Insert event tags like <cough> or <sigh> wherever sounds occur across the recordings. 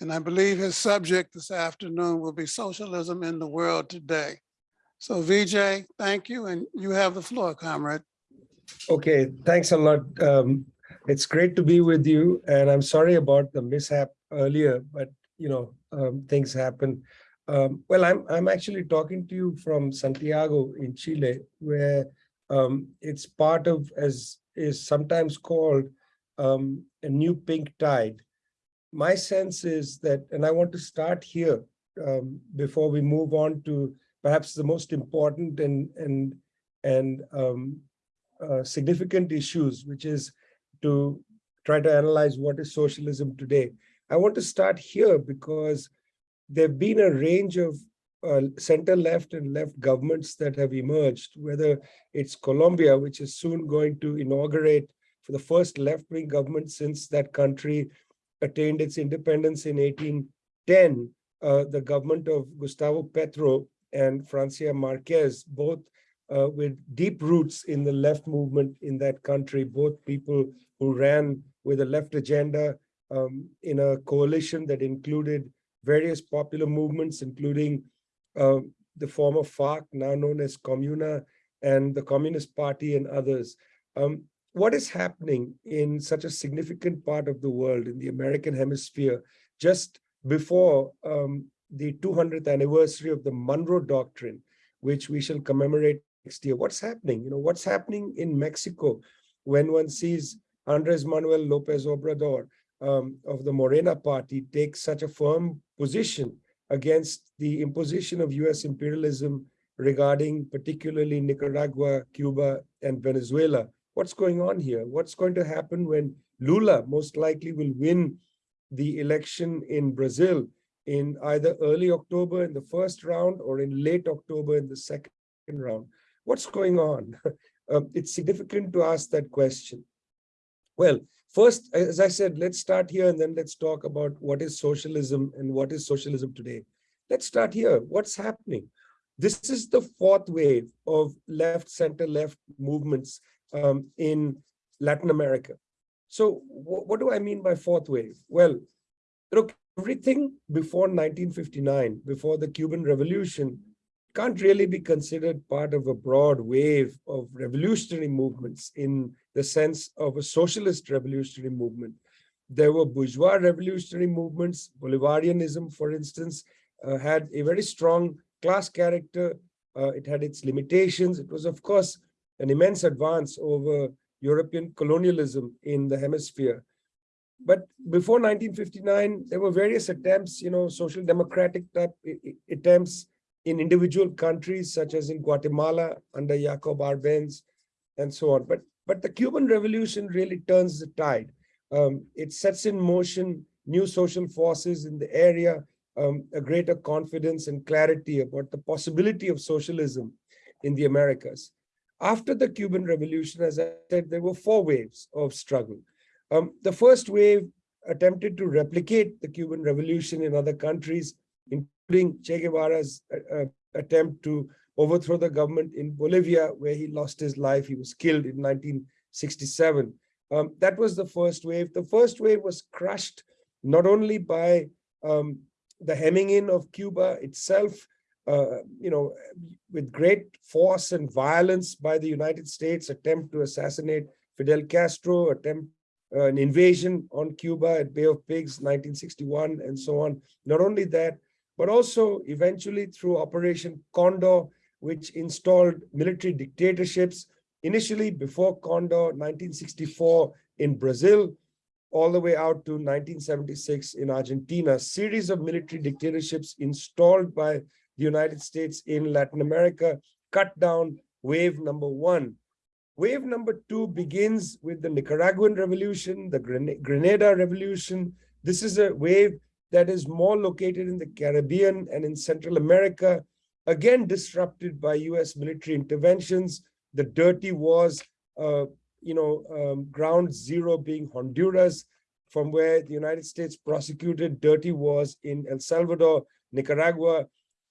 And I believe his subject this afternoon will be socialism in the world today. So Vijay, thank you. And you have the floor, comrade. Okay, thanks a lot. Um, it's great to be with you, and I'm sorry about the mishap earlier, but you know, um, things happen. Um, well, I'm I'm actually talking to you from Santiago in Chile, where um, it's part of, as is sometimes called, um, a new pink tide. My sense is that, and I want to start here um, before we move on to perhaps the most important and and and um, uh, significant issues, which is to try to analyze what is socialism today. I want to start here because there have been a range of uh, center left and left governments that have emerged, whether it's Colombia, which is soon going to inaugurate for the first left-wing government since that country attained its independence in 1810, uh, the government of Gustavo Petro and Francia Marquez, both uh, with deep roots in the left movement in that country, both people who ran with a left agenda um, in a coalition that included various popular movements, including uh, the former FARC, now known as Comuna, and the Communist Party and others. Um, what is happening in such a significant part of the world, in the American hemisphere, just before um, the 200th anniversary of the Monroe Doctrine, which we shall commemorate next year. What's happening? You know, what's happening in Mexico when one sees Andres Manuel Lopez Obrador um, of the Morena party take such a firm position against the imposition of US imperialism regarding particularly Nicaragua, Cuba, and Venezuela. What's going on here? What's going to happen when Lula most likely will win the election in Brazil in either early October in the first round or in late October in the second round? What's going on? <laughs> um, it's significant to ask that question. Well, first, as I said, let's start here and then let's talk about what is socialism and what is socialism today. Let's start here. What's happening? This is the fourth wave of left, center, left movements um, in Latin America. So what do I mean by fourth wave? Well, look, everything before 1959, before the Cuban Revolution, can't really be considered part of a broad wave of revolutionary movements in the sense of a socialist revolutionary movement. There were bourgeois revolutionary movements. Bolivarianism, for instance, uh, had a very strong class character. Uh, it had its limitations. It was, of course, an immense advance over European colonialism in the hemisphere. But before 1959, there were various attempts, you know, social democratic type attempts in individual countries, such as in Guatemala under Jacob Arbenz and so on. But, but the Cuban Revolution really turns the tide. Um, it sets in motion new social forces in the area, um, a greater confidence and clarity about the possibility of socialism in the Americas. After the Cuban Revolution, as I said, there were four waves of struggle. Um, the first wave attempted to replicate the Cuban Revolution in other countries, including Che Guevara's uh, uh, attempt to overthrow the government in Bolivia, where he lost his life. He was killed in 1967. Um, that was the first wave. The first wave was crushed not only by um, the hemming in of Cuba itself, uh, you know, with great force and violence by the United States, attempt to assassinate Fidel Castro, attempt uh, an invasion on Cuba at Bay of Pigs, 1961, and so on. Not only that, but also eventually through Operation Condor, which installed military dictatorships, initially before Condor, 1964 in Brazil, all the way out to 1976 in Argentina, series of military dictatorships installed by the United States in Latin America, cut down wave number one. Wave number two begins with the Nicaraguan Revolution, the Grenada Revolution. This is a wave that is more located in the Caribbean and in Central America, again disrupted by US military interventions, the dirty wars, uh, you know, um, ground zero being Honduras, from where the United States prosecuted dirty wars in El Salvador, Nicaragua,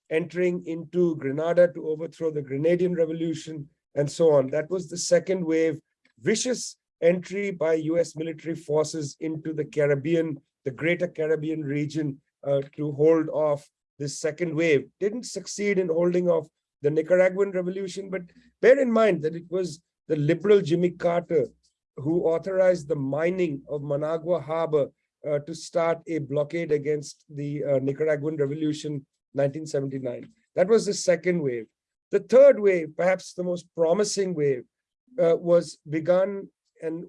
entering into Grenada to overthrow the Grenadian Revolution, and so on. That was the second wave, vicious entry by US military forces into the Caribbean the greater Caribbean region uh, to hold off this second wave. Didn't succeed in holding off the Nicaraguan revolution, but bear in mind that it was the liberal Jimmy Carter who authorized the mining of Managua Harbor uh, to start a blockade against the uh, Nicaraguan revolution 1979. That was the second wave. The third wave, perhaps the most promising wave, uh, was begun and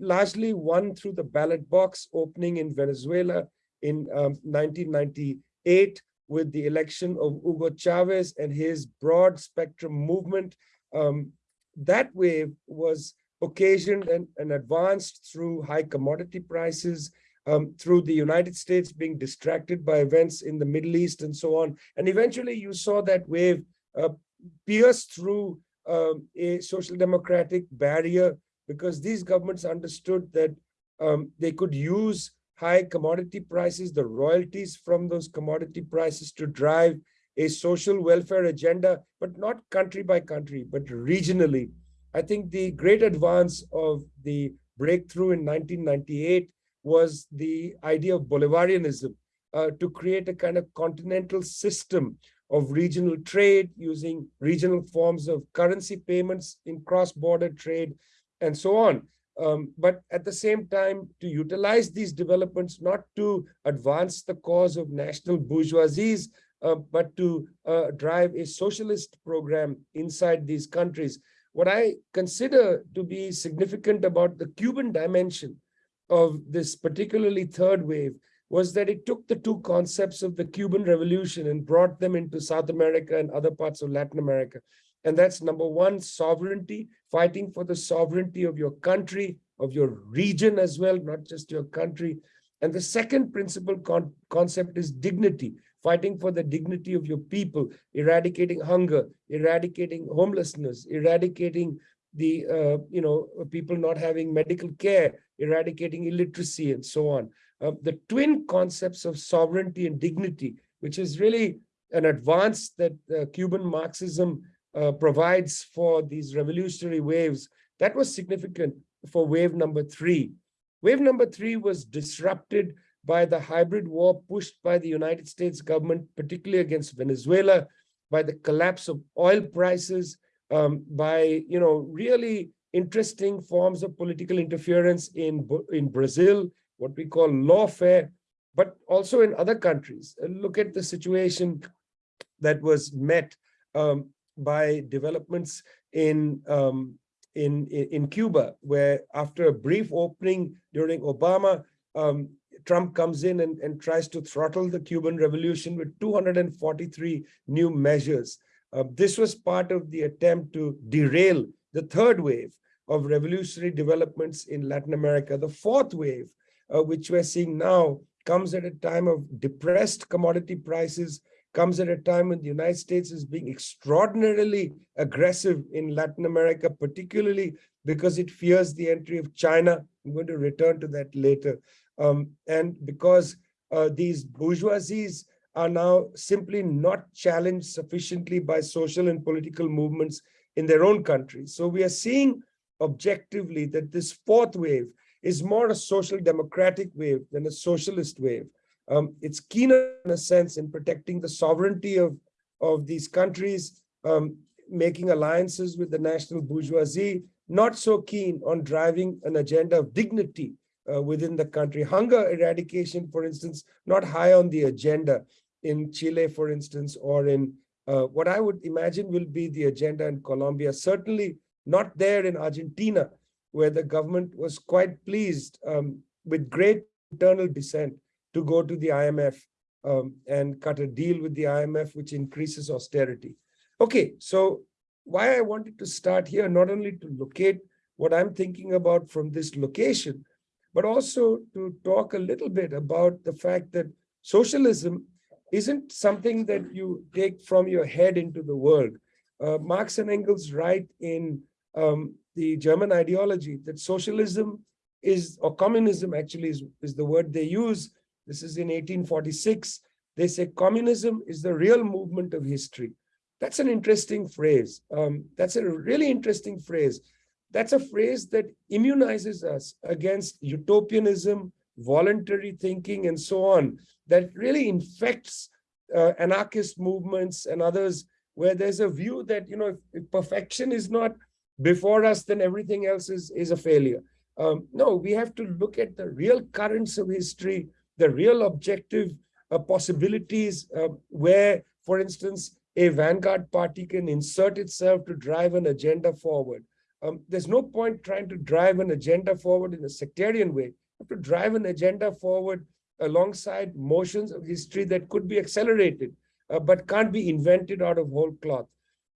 largely won through the ballot box opening in Venezuela in um, 1998 with the election of Hugo Chavez and his broad spectrum movement. Um, that wave was occasioned and, and advanced through high commodity prices, um, through the United States being distracted by events in the Middle East and so on. And eventually you saw that wave uh, pierce through um, a social democratic barrier because these governments understood that um, they could use high commodity prices, the royalties from those commodity prices to drive a social welfare agenda, but not country by country, but regionally. I think the great advance of the breakthrough in 1998 was the idea of Bolivarianism uh, to create a kind of continental system of regional trade using regional forms of currency payments in cross-border trade and so on. Um, but at the same time, to utilize these developments, not to advance the cause of national bourgeoisies, uh, but to uh, drive a socialist program inside these countries. What I consider to be significant about the Cuban dimension of this particularly third wave was that it took the two concepts of the Cuban Revolution and brought them into South America and other parts of Latin America. And that's number one, sovereignty, fighting for the sovereignty of your country, of your region as well, not just your country. And the second principal con concept is dignity, fighting for the dignity of your people, eradicating hunger, eradicating homelessness, eradicating the, uh, you know, people not having medical care, eradicating illiteracy and so on. Uh, the twin concepts of sovereignty and dignity, which is really an advance that uh, Cuban Marxism uh, provides for these revolutionary waves, that was significant for wave number three. Wave number three was disrupted by the hybrid war pushed by the United States government, particularly against Venezuela, by the collapse of oil prices, um, by you know really interesting forms of political interference in, in Brazil, what we call lawfare, but also in other countries. Look at the situation that was met um, by developments in, um, in, in Cuba, where after a brief opening during Obama, um, Trump comes in and, and tries to throttle the Cuban revolution with 243 new measures. Uh, this was part of the attempt to derail the third wave of revolutionary developments in Latin America. The fourth wave, uh, which we're seeing now, comes at a time of depressed commodity prices, comes at a time when the United States is being extraordinarily aggressive in Latin America, particularly because it fears the entry of China. I'm going to return to that later. Um, and because uh, these bourgeoisies are now simply not challenged sufficiently by social and political movements in their own countries. So we are seeing objectively that this fourth wave is more a social democratic wave than a socialist wave. Um, it's keener in a sense in protecting the sovereignty of, of these countries, um, making alliances with the national bourgeoisie, not so keen on driving an agenda of dignity uh, within the country. Hunger eradication, for instance, not high on the agenda in Chile, for instance, or in uh, what I would imagine will be the agenda in Colombia, certainly not there in Argentina, where the government was quite pleased um, with great internal dissent to go to the IMF um, and cut a deal with the IMF, which increases austerity. Okay, so why I wanted to start here, not only to locate what I'm thinking about from this location, but also to talk a little bit about the fact that socialism isn't something that you take from your head into the world. Uh, Marx and Engels write in um, the German ideology that socialism is, or communism actually is, is the word they use, this is in 1846. They say communism is the real movement of history. That's an interesting phrase. Um, that's a really interesting phrase. That's a phrase that immunizes us against utopianism, voluntary thinking and so on that really infects uh, anarchist movements and others where there's a view that, you know, if, if perfection is not before us, then everything else is, is a failure. Um, no, we have to look at the real currents of history, the real objective uh, possibilities uh, where, for instance, a vanguard party can insert itself to drive an agenda forward. Um, there's no point trying to drive an agenda forward in a sectarian way. Have to drive an agenda forward alongside motions of history that could be accelerated, uh, but can't be invented out of whole cloth.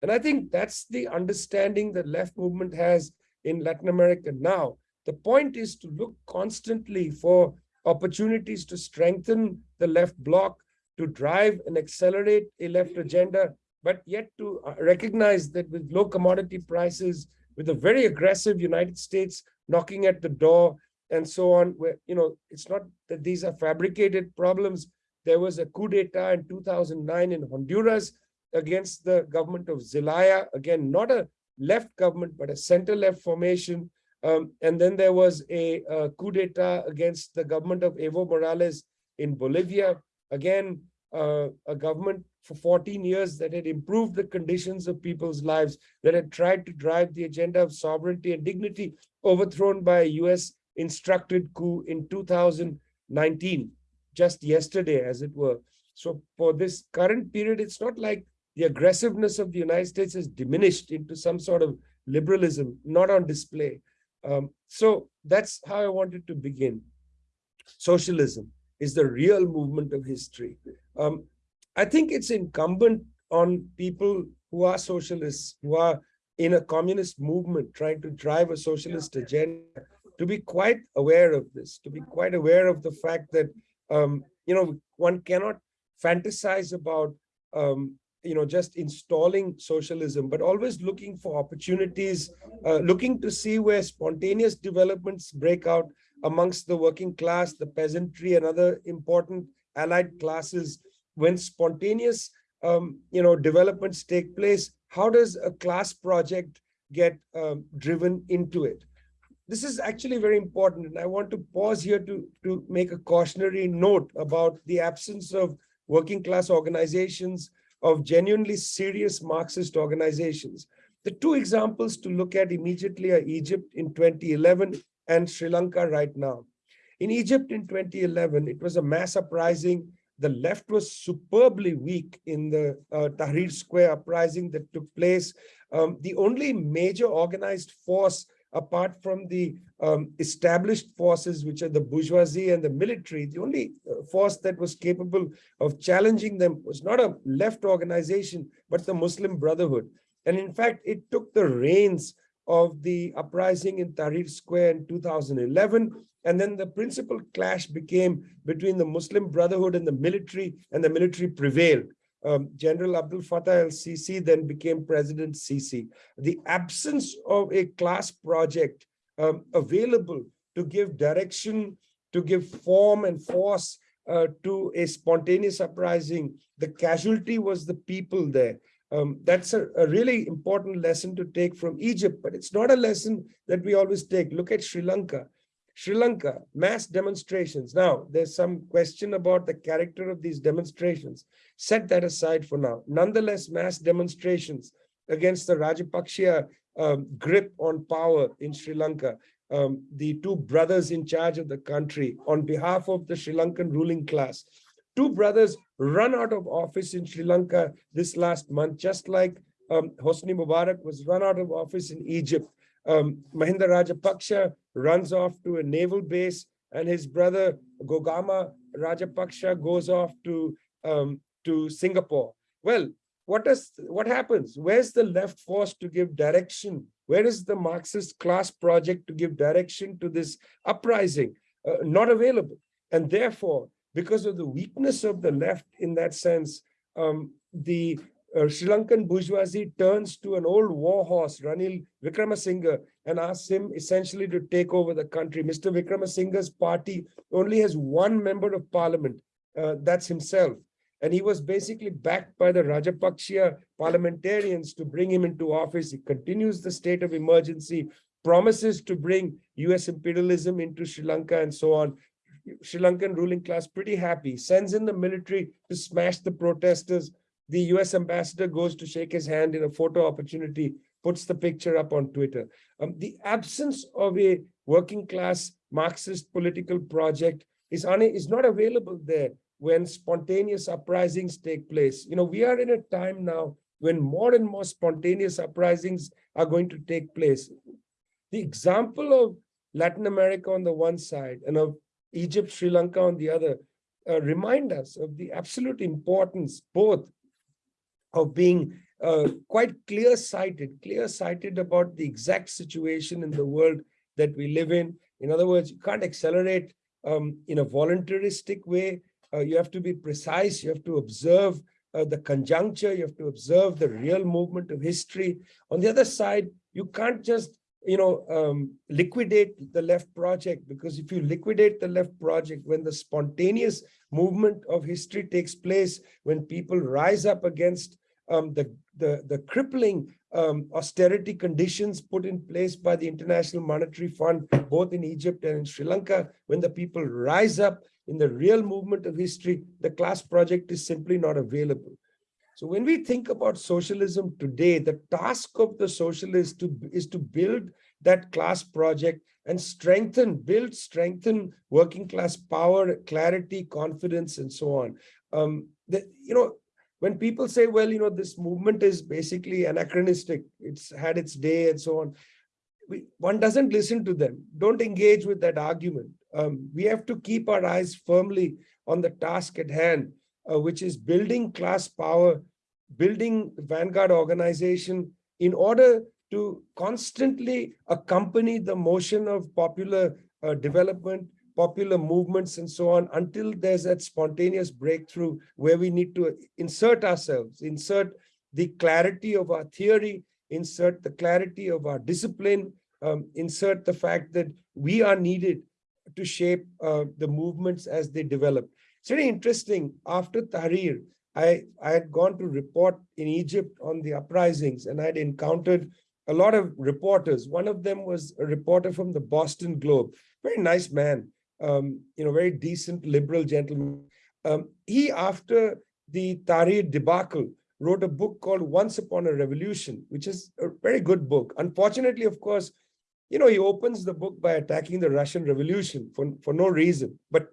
And I think that's the understanding that left movement has in Latin America now. The point is to look constantly for opportunities to strengthen the left bloc, to drive and accelerate a left agenda, but yet to uh, recognize that with low commodity prices, with a very aggressive United States knocking at the door and so on, where, you know, it's not that these are fabricated problems. There was a coup d'etat in 2009 in Honduras against the government of Zelaya. Again, not a left government, but a center-left formation. Um, and then there was a, a coup d'etat against the government of Evo Morales in Bolivia. Again, uh, a government for 14 years that had improved the conditions of people's lives, that had tried to drive the agenda of sovereignty and dignity, overthrown by a US instructed coup in 2019, just yesterday, as it were. So for this current period, it's not like the aggressiveness of the United States has diminished into some sort of liberalism, not on display. Um, so that's how I wanted to begin. Socialism is the real movement of history. Um, I think it's incumbent on people who are socialists, who are in a communist movement, trying to drive a socialist agenda, to be quite aware of this, to be quite aware of the fact that, um, you know, one cannot fantasize about, um, you know, just installing socialism, but always looking for opportunities, uh, looking to see where spontaneous developments break out amongst the working class, the peasantry, and other important allied classes. When spontaneous, um, you know, developments take place, how does a class project get um, driven into it? This is actually very important. And I want to pause here to, to make a cautionary note about the absence of working class organizations, of genuinely serious Marxist organizations. The two examples to look at immediately are Egypt in 2011 and Sri Lanka right now. In Egypt in 2011, it was a mass uprising. The left was superbly weak in the uh, Tahrir Square uprising that took place. Um, the only major organized force apart from the um, established forces, which are the bourgeoisie and the military, the only uh, force that was capable of challenging them was not a left organization, but the Muslim Brotherhood. And in fact, it took the reins of the uprising in Tahrir Square in 2011. And then the principal clash became between the Muslim Brotherhood and the military, and the military prevailed um, General Abdel Fattah el-Sisi then became President Sisi. The absence of a class project um, available to give direction, to give form and force uh, to a spontaneous uprising, the casualty was the people there. Um, that's a, a, really important lesson to take from Egypt, but it's not a lesson that we always take. Look at Sri Lanka. Sri Lanka, mass demonstrations. Now, there's some question about the character of these demonstrations. Set that aside for now. Nonetheless, mass demonstrations against the Rajapaksa um, grip on power in Sri Lanka. Um, the two brothers in charge of the country on behalf of the Sri Lankan ruling class. Two brothers run out of office in Sri Lanka this last month, just like um, Hosni Mubarak was run out of office in Egypt. Um, Mahinda Rajapaksa runs off to a naval base and his brother Gotabaya Rajapaksa goes off to um, to Singapore. Well, what does what happens? Where's the left force to give direction? Where is the Marxist class project to give direction to this uprising? Uh, not available. And therefore, because of the weakness of the left in that sense, um, the uh, Sri Lankan bourgeoisie turns to an old war horse, Ranil Wickremesinghe, and asks him essentially to take over the country. Mr. Wickremesinghe's party only has one member of parliament, uh, that's himself. And he was basically backed by the Rajapaksa parliamentarians to bring him into office. He continues the state of emergency, promises to bring US imperialism into Sri Lanka and so on, Sri Lankan ruling class pretty happy, sends in the military to smash the protesters. The US ambassador goes to shake his hand in a photo opportunity, puts the picture up on Twitter. Um, the absence of a working class Marxist political project is, is not available there when spontaneous uprisings take place. You know, we are in a time now when more and more spontaneous uprisings are going to take place. The example of Latin America on the one side and of Egypt, Sri Lanka on the other uh, remind us of the absolute importance both of being uh, quite clear-sighted, clear-sighted about the exact situation in the world that we live in. In other words, you can't accelerate um, in a voluntaristic way. Uh, you have to be precise. You have to observe uh, the conjuncture. You have to observe the real movement of history. On the other side, you can't just you know, um, liquidate the left project because if you liquidate the left project, when the spontaneous movement of history takes place, when people rise up against um, the, the, the crippling um, austerity conditions put in place by the International Monetary Fund, both in Egypt and in Sri Lanka, when the people rise up in the real movement of history, the class project is simply not available. So when we think about socialism today, the task of the socialist to, is to build that class project and strengthen, build, strengthen working class power, clarity, confidence, and so on. Um, the, you know, when people say, well, you know, this movement is basically anachronistic, it's had its day and so on, we, one doesn't listen to them. Don't engage with that argument. Um, we have to keep our eyes firmly on the task at hand, uh, which is building class power, building Vanguard organization in order to constantly accompany the motion of popular uh, development, popular movements and so on until there's that spontaneous breakthrough where we need to insert ourselves, insert the clarity of our theory, insert the clarity of our discipline, um, insert the fact that we are needed to shape uh, the movements as they develop. It's very interesting. After Tahrir, I, I had gone to report in Egypt on the uprisings and I'd encountered a lot of reporters. One of them was a reporter from the Boston Globe, very nice man, um, you know, very decent liberal gentleman. Um, he, after the Tahrir debacle, wrote a book called Once Upon a Revolution, which is a very good book. Unfortunately, of course, you know, he opens the book by attacking the Russian Revolution for, for no reason, but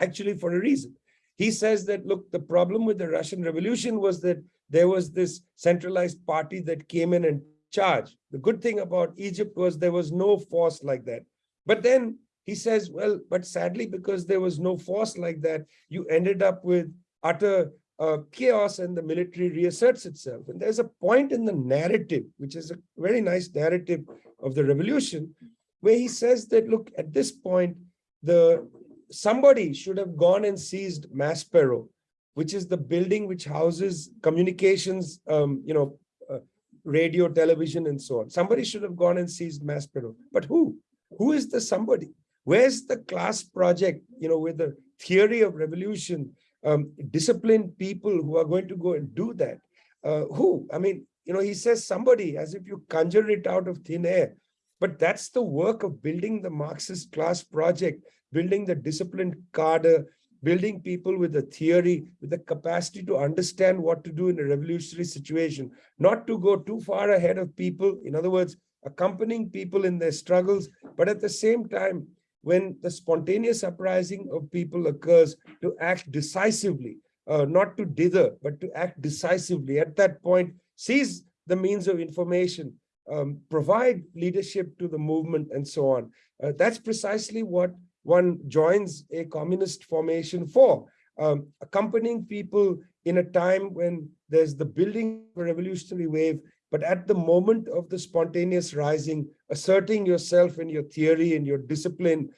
actually for a reason. He says that, look, the problem with the Russian Revolution was that there was this centralized party that came in and charged. The good thing about Egypt was there was no force like that. But then he says, well, but sadly, because there was no force like that, you ended up with utter uh, chaos and the military reasserts itself. And there's a point in the narrative, which is a very nice narrative of the revolution, where he says that, look, at this point, the somebody should have gone and seized Maspero, which is the building which houses communications, um, you know, uh, radio, television, and so on. Somebody should have gone and seized Maspero. But who? Who is the somebody? Where's the class project, you know, with the theory of revolution, um, disciplined people who are going to go and do that? Uh, who? I mean, you know, he says somebody as if you conjure it out of thin air. But that's the work of building the Marxist class project, building the disciplined cadre, building people with a theory, with the capacity to understand what to do in a revolutionary situation, not to go too far ahead of people. In other words, accompanying people in their struggles, but at the same time, when the spontaneous uprising of people occurs, to act decisively, uh, not to dither, but to act decisively. At that point, seize the means of information, um, provide leadership to the movement and so on. Uh, that's precisely what one joins a communist formation for, um, accompanying people in a time when there's the building revolutionary wave, but at the moment of the spontaneous rising, asserting yourself and your theory and your discipline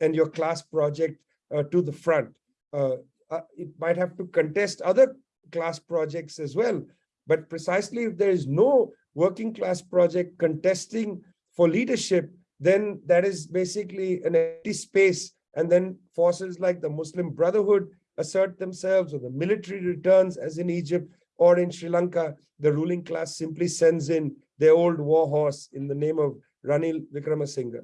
and your class project uh, to the front. Uh, uh, it might have to contest other class projects as well, but precisely if there is no working class project contesting for leadership, then that is basically an empty space. And then forces like the Muslim Brotherhood assert themselves or the military returns as in Egypt or in Sri Lanka, the ruling class simply sends in their old war horse in the name of Ranil Wickremesinghe.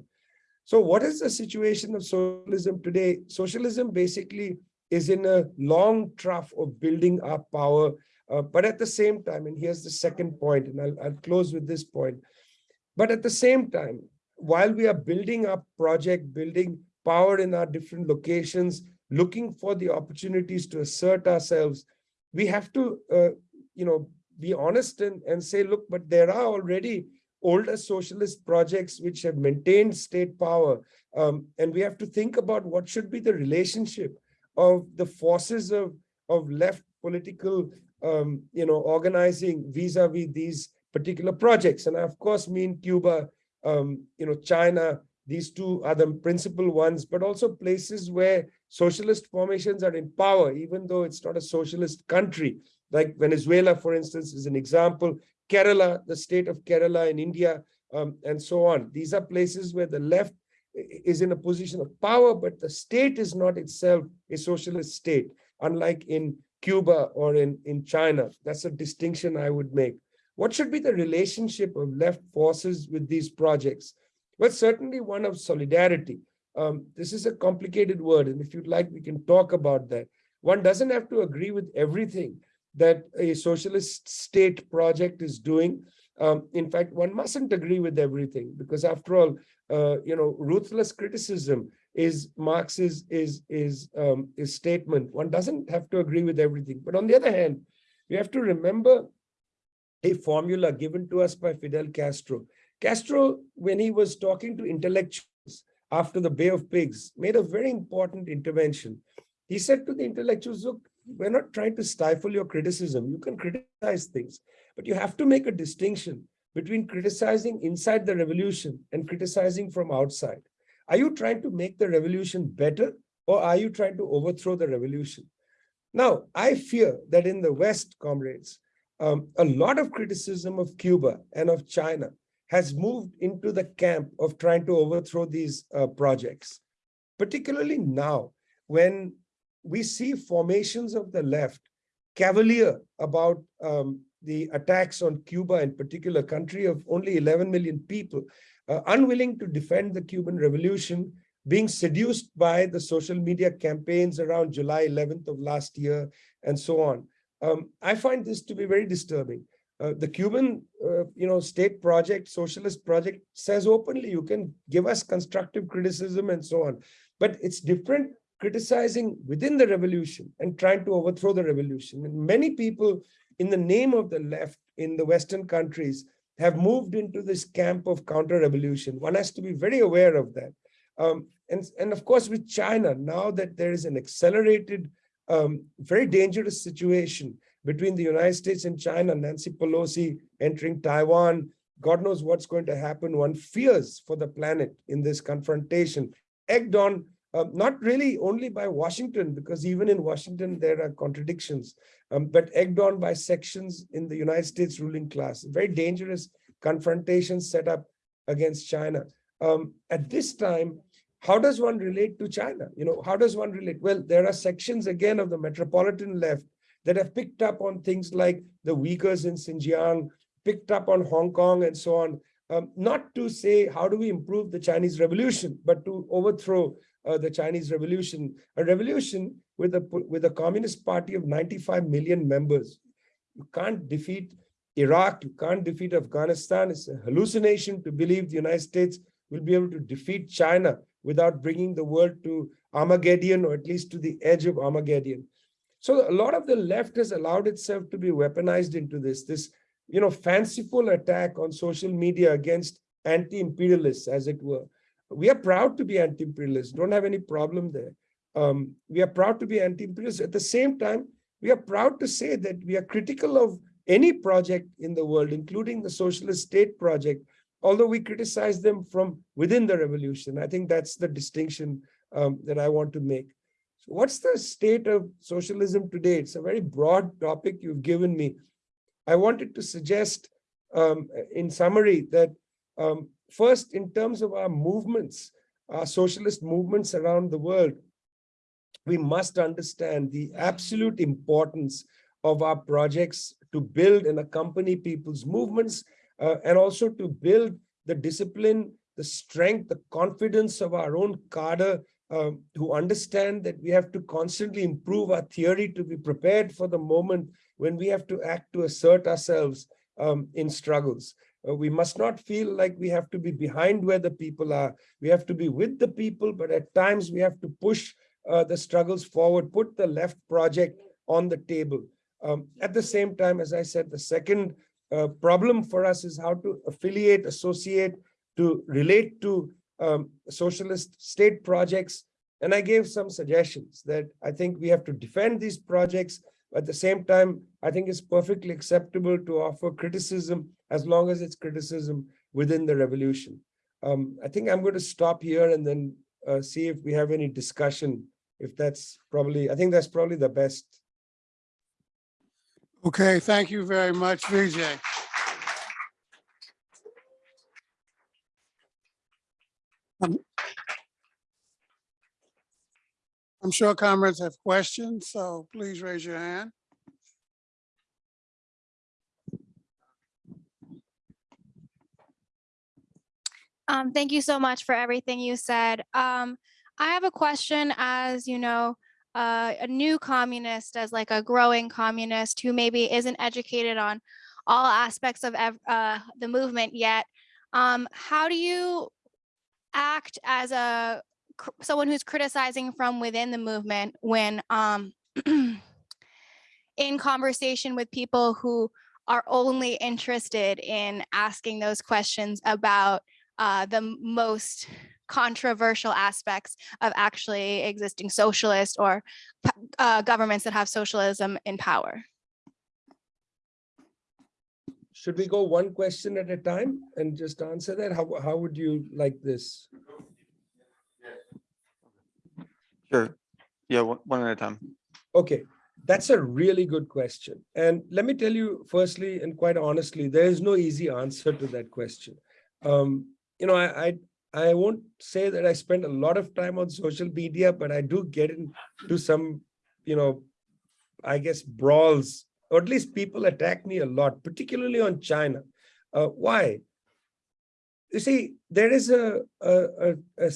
So what is the situation of socialism today? Socialism basically is in a long trough of building up power, uh, but at the same time, and here's the second point, and I'll, I'll close with this point. But at the same time, while we are building up project, building power in our different locations, looking for the opportunities to assert ourselves, we have to, uh, you know, be honest and, and say, look, but there are already older socialist projects which have maintained state power. Um, and we have to think about what should be the relationship of the forces of, of left political, um, you know, organizing vis-a-vis these particular projects. And I, of course, mean Cuba, um, you know, China, these two are the principal ones, but also places where socialist formations are in power, even though it's not a socialist country. Like Venezuela, for instance, is an example. Kerala, the state of Kerala in India, um, and so on. These are places where the left is in a position of power, but the state is not itself a socialist state, unlike in Cuba or in, in China. That's a distinction I would make. What should be the relationship of left forces with these projects? Well, certainly one of solidarity. Um, this is a complicated word, and if you'd like, we can talk about that. One doesn't have to agree with everything that a socialist state project is doing. Um, in fact, one mustn't agree with everything because after all, uh, you know, ruthless criticism is Marx's is is um, is statement. One doesn't have to agree with everything. But on the other hand, we have to remember a formula given to us by Fidel Castro. Castro, when he was talking to intellectuals after the Bay of Pigs, made a very important intervention. He said to the intellectuals, look, we're not trying to stifle your criticism. You can criticize things, but you have to make a distinction between criticizing inside the revolution and criticizing from outside. Are you trying to make the revolution better or are you trying to overthrow the revolution? Now, I fear that in the West, comrades, um, a lot of criticism of Cuba and of China has moved into the camp of trying to overthrow these uh, projects, particularly now when we see formations of the left cavalier about um, the attacks on Cuba in particular, country of only 11 million people, uh, unwilling to defend the Cuban revolution, being seduced by the social media campaigns around July 11th of last year, and so on. Um, I find this to be very disturbing. Uh, the Cuban, uh, you know, state project, socialist project says openly, you can give us constructive criticism and so on. But it's different criticizing within the revolution and trying to overthrow the revolution. And many people in the name of the left in the Western countries have moved into this camp of counter-revolution. One has to be very aware of that. Um, and, and of course, with China, now that there is an accelerated, um, very dangerous situation between the United States and China, Nancy Pelosi entering Taiwan, God knows what's going to happen. One fears for the planet in this confrontation, egged on um, not really only by Washington, because even in Washington, there are contradictions, um, but egged on by sections in the United States ruling class. Very dangerous confrontation set up against China. Um, at this time, how does one relate to China? You know, how does one relate? Well, there are sections again of the metropolitan left that have picked up on things like the Uyghurs in Xinjiang, picked up on Hong Kong and so on, um, not to say how do we improve the Chinese revolution, but to overthrow uh, the Chinese revolution, a revolution with a, with a communist party of 95 million members. You can't defeat Iraq, you can't defeat Afghanistan. It's a hallucination to believe the United States will be able to defeat China without bringing the world to Armageddon or at least to the edge of Armageddon. So a lot of the left has allowed itself to be weaponized into this, this you know, fanciful attack on social media against anti-imperialists, as it were we are proud to be anti-imperialist, don't have any problem there. Um, we are proud to be anti-imperialist. At the same time, we are proud to say that we are critical of any project in the world, including the socialist state project, although we criticize them from within the revolution. I think that's the distinction um, that I want to make. So what's the state of socialism today? It's a very broad topic you've given me. I wanted to suggest um, in summary that um, First, in terms of our movements, our socialist movements around the world, we must understand the absolute importance of our projects to build and accompany people's movements uh, and also to build the discipline the strength, the confidence of our own cadre um, who understand that we have to constantly improve our theory to be prepared for the moment when we have to act to assert ourselves um, in struggles. Uh, we must not feel like we have to be behind where the people are. We have to be with the people, but at times we have to push uh, the struggles forward, put the left project on the table. Um, at the same time, as I said, the second uh, problem for us is how to affiliate, associate, to relate to um, socialist state projects. And I gave some suggestions that I think we have to defend these projects. At the same time, I think it's perfectly acceptable to offer criticism as long as it's criticism within the revolution. Um, I think I'm going to stop here and then uh, see if we have any discussion. If that's probably, I think that's probably the best. Okay, thank you very much, Vijay. Um, I'm sure comrades have questions, so please raise your hand. Um, thank you so much for everything you said. Um, I have a question as, you know, uh, a new communist, as like a growing communist who maybe isn't educated on all aspects of uh, the movement yet. Um, how do you act as a someone who's criticizing from within the movement when um, <clears throat> in conversation with people who are only interested in asking those questions about uh, the most controversial aspects of actually existing socialist or uh, governments that have socialism in power. Should we go one question at a time and just answer that? How, how would you like this? Sure. Yeah, one one at a time. Okay, that's a really good question. And let me tell you firstly and quite honestly, there is no easy answer to that question. Um, you know, I, I I won't say that I spend a lot of time on social media, but I do get into some, you know, I guess brawls, or at least people attack me a lot, particularly on China. Uh, why? You see, there is a a a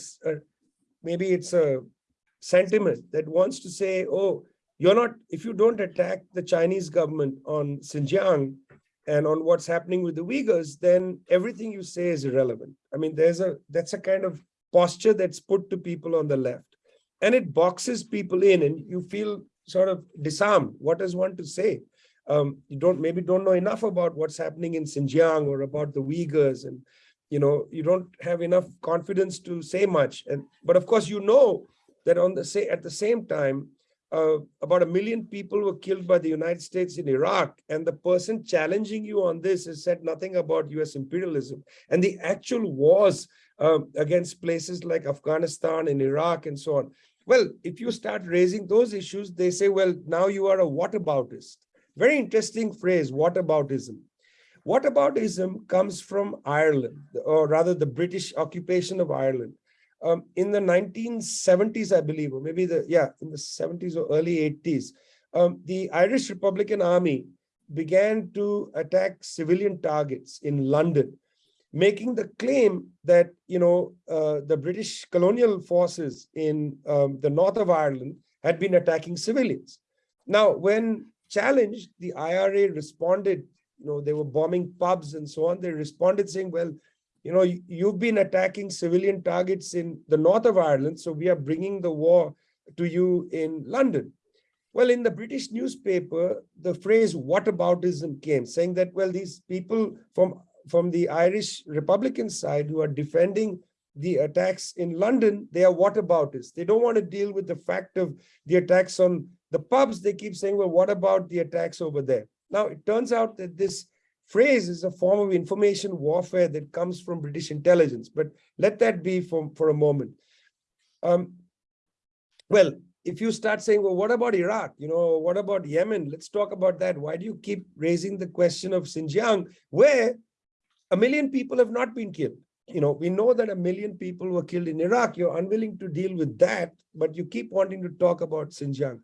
maybe it's a sentiment that wants to say, oh, you're not, if you don't attack the Chinese government on Xinjiang and on what's happening with the Uyghurs, then everything you say is irrelevant. I mean, there's a, that's a kind of posture that's put to people on the left. And it boxes people in and you feel sort of disarmed. What does one to say? Um, you don't, maybe don't know enough about what's happening in Xinjiang or about the Uyghurs and, you know, you don't have enough confidence to say much. And, but of course, you know that on the say at the same time, uh, about a million people were killed by the United States in Iraq, and the person challenging you on this has said nothing about U.S. imperialism and the actual wars uh, against places like Afghanistan and Iraq and so on. Well, if you start raising those issues, they say, well, now you are a whataboutist. Very interesting phrase, whataboutism. Whataboutism comes from Ireland, or rather the British occupation of Ireland um, in the 1970s, I believe, or maybe the, yeah, in the 70s or early 80s, um, the Irish Republican Army began to attack civilian targets in London, making the claim that, you know, uh, the British colonial forces in um, the north of Ireland had been attacking civilians. Now, when challenged, the IRA responded, you know, they were bombing pubs and so on. They responded saying, well, you know, you- you've been attacking civilian targets in the north of Ireland, so we are bringing the war to you in London. Well, in the British newspaper, the phrase whataboutism came, saying that, well, these people from, from the Irish Republican side who are defending the attacks in London, they are whataboutists. They don't want to deal with the fact of the attacks on the pubs. They keep saying, well, what about the attacks over there? Now, it turns out that this phrase is a form of information warfare that comes from British intelligence, but let that be for, for a moment. Um, well, if you start saying, well, what about Iraq? You know, what about Yemen? Let's talk about that. Why do you keep raising the question of Xinjiang, where a million people have not been killed? You know, we know that a million people were killed in Iraq. You're unwilling to deal with that, but you keep wanting to talk about Xinjiang.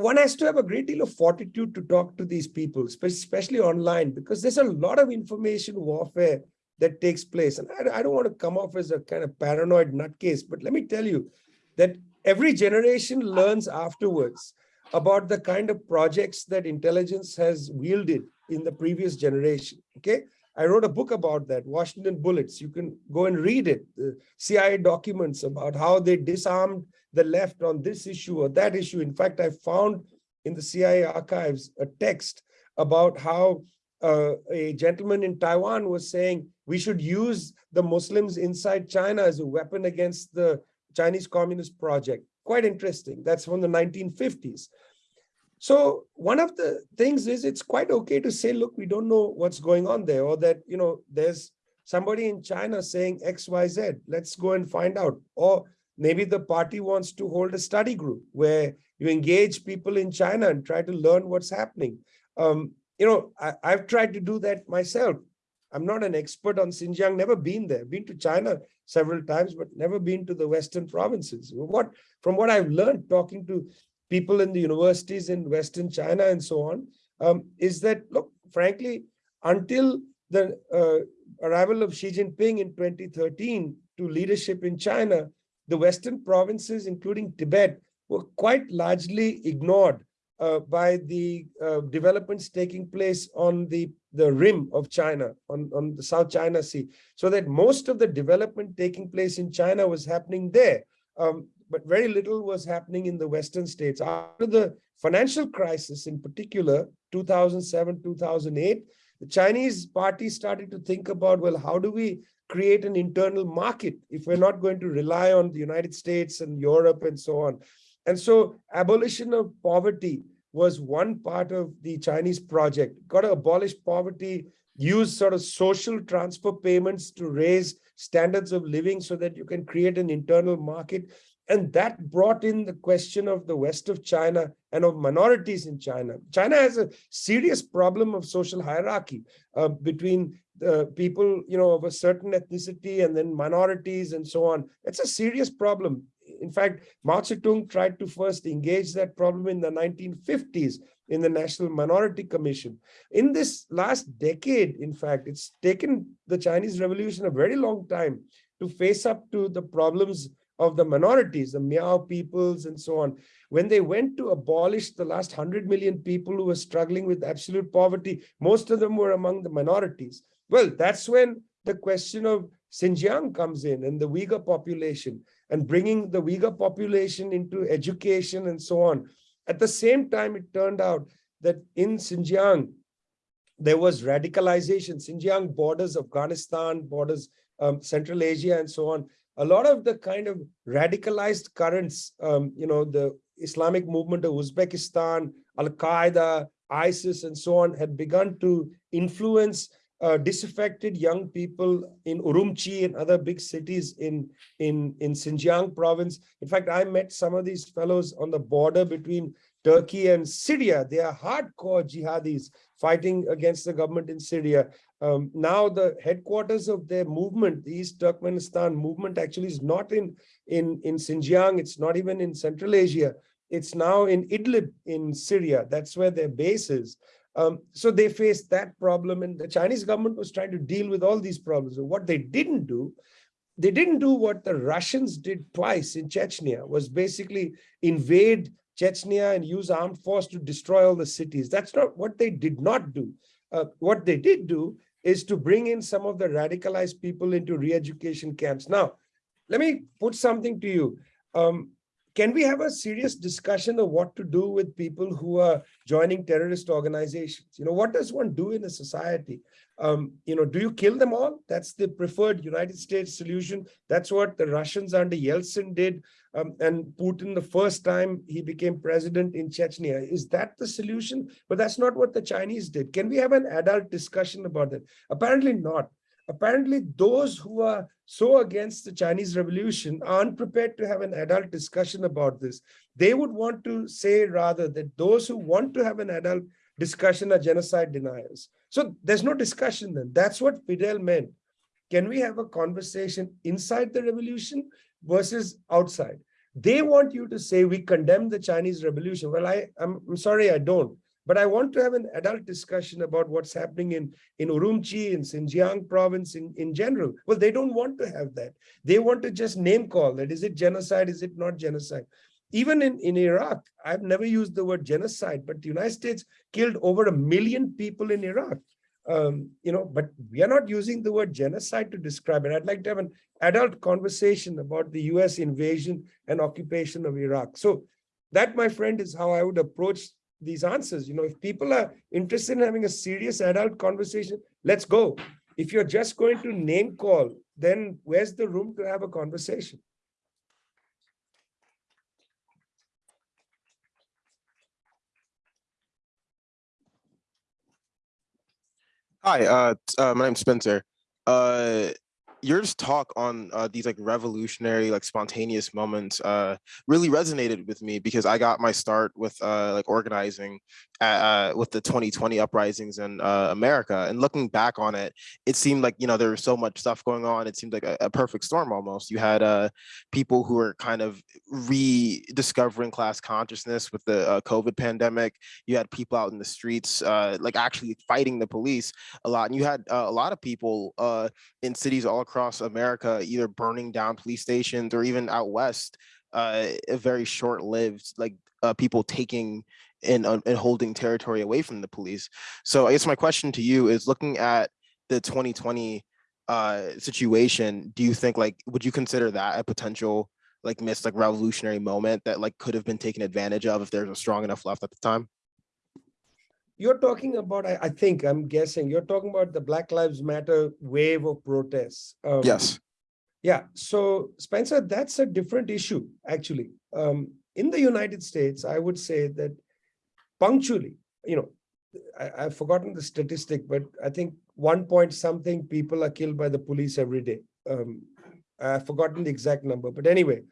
One has to have a great deal of fortitude to talk to these people, especially online, because there's a lot of information warfare that takes place. And I, I don't want to come off as a kind of paranoid nutcase, but let me tell you that every generation learns afterwards about the kind of projects that intelligence has wielded in the previous generation. Okay. I wrote a book about that, Washington Bullets. You can go and read it. The CIA documents about how they disarmed the left on this issue or that issue. In fact, I found in the CIA archives a text about how uh, a gentleman in Taiwan was saying we should use the Muslims inside China as a weapon against the Chinese Communist project. Quite interesting. That's from the 1950s. So one of the things is it's quite okay to say, look, we don't know what's going on there, or that, you know, there's somebody in China saying X, Y, Z. Let's go and find out. Or maybe the party wants to hold a study group where you engage people in China and try to learn what's happening. Um, you know, I, I've tried to do that myself. I'm not an expert on Xinjiang, never been there, been to China several times, but never been to the Western provinces. What, from what I've learned talking to people in the universities in Western China and so on, um, is that, look, frankly, until the uh, arrival of Xi Jinping in 2013 to leadership in China, the Western provinces, including Tibet, were quite largely ignored uh, by the uh, developments taking place on the, the rim of China, on, on the South China Sea. So that most of the development taking place in China was happening there. Um, but very little was happening in the Western states. After the financial crisis in particular, 2007, 2008, the Chinese party started to think about, well, how do we create an internal market if we're not going to rely on the United States and Europe and so on. And so abolition of poverty was one part of the Chinese project. Got to abolish poverty, use sort of social transfer payments to raise standards of living so that you can create an internal market. And that brought in the question of the west of China and of minorities in China. China has a serious problem of social hierarchy uh, between uh, people, you know, of a certain ethnicity and then minorities and so on. It's a serious problem. In fact, Mao Zedong tried to first engage that problem in the 1950s in the National Minority Commission. In this last decade, in fact, it's taken the Chinese Revolution a very long time to face up to the problems of the minorities, the Miao peoples and so on. When they went to abolish the last 100 million people who were struggling with absolute poverty, most of them were among the minorities. Well, that's when the question of Xinjiang comes in and the Uyghur population and bringing the Uyghur population into education and so on. At the same time, it turned out that in Xinjiang, there was radicalization. Xinjiang borders Afghanistan, borders um, Central Asia and so on a lot of the kind of radicalized currents, um, you know, the Islamic movement of Uzbekistan, Al-Qaeda, ISIS, and so on, had begun to influence uh, disaffected young people in Urumqi and other big cities in, in, in Xinjiang province. In fact, I met some of these fellows on the border between Turkey and Syria. They are hardcore jihadis fighting against the government in Syria. Um, now the headquarters of their movement, the East Turkestan movement actually is not in, in, in Xinjiang. It's not even in Central Asia. It's now in Idlib in Syria. That's where their base is. Um, so they faced that problem and the Chinese government was trying to deal with all these problems. So what they didn't do, they didn't do what the Russians did twice in Chechnya, was basically invade Chechnya and use armed force to destroy all the cities. That's not what they did not do. Uh, what they did do is to bring in some of the radicalized people into re-education camps. Now, let me put something to you. Um, can we have a serious discussion of what to do with people who are joining terrorist organizations? You know, what does one do in a society? Um, you know, do you kill them all? That's the preferred United States solution. That's what the Russians under Yeltsin did. Um, and Putin, the first time he became president in Chechnya. Is that the solution? But that's not what the Chinese did. Can we have an adult discussion about that? Apparently not apparently those who are so against the Chinese revolution aren't prepared to have an adult discussion about this. They would want to say rather that those who want to have an adult discussion are genocide deniers. So there's no discussion then. That's what Fidel meant. Can we have a conversation inside the revolution versus outside? They want you to say we condemn the Chinese revolution. Well, I, I'm, I'm sorry, I don't. But I want to have an adult discussion about what's happening in, in Urumqi, in Xinjiang province in, in general. Well, they don't want to have that. They want to just name call that. Is it genocide? Is it not genocide? Even in, in Iraq, I've never used the word genocide, but the United States killed over a million people in Iraq. Um, you know, but we are not using the word genocide to describe it. I'd like to have an adult conversation about the US invasion and occupation of Iraq. So that, my friend, is how I would approach these answers. You know, if people are interested in having a serious adult conversation, let's go. If you're just going to name call, then where's the room to have a conversation? Hi, uh, uh, my name's Spencer. Uh, your talk on uh, these like revolutionary, like spontaneous moments uh, really resonated with me because I got my start with uh, like organizing uh, with the 2020 uprisings in uh, America. And looking back on it, it seemed like, you know, there was so much stuff going on. It seemed like a, a perfect storm almost. You had uh, people who were kind of rediscovering class consciousness with the uh, COVID pandemic. You had people out in the streets, uh, like actually fighting the police a lot. And you had uh, a lot of people in cities all across America, either burning down police stations or even out west, a very short-lived, like uh, people taking and, uh, and holding territory away from the police. So I guess my question to you is looking at the 2020 uh, situation, do you think like, would you consider that a potential like missed like revolutionary moment that like could have been taken advantage of if there's a strong enough left at the time? You're talking about, I, I think, I'm guessing, you're talking about the Black Lives Matter wave of protests. Um, Yes. Yeah, so Spencer, that's a different issue, actually. Um, in the United States, I would say that punctually, you know, I, I've forgotten the statistic, but I think one point something people are killed by the police every day. Um, I've forgotten the exact number, but anyway,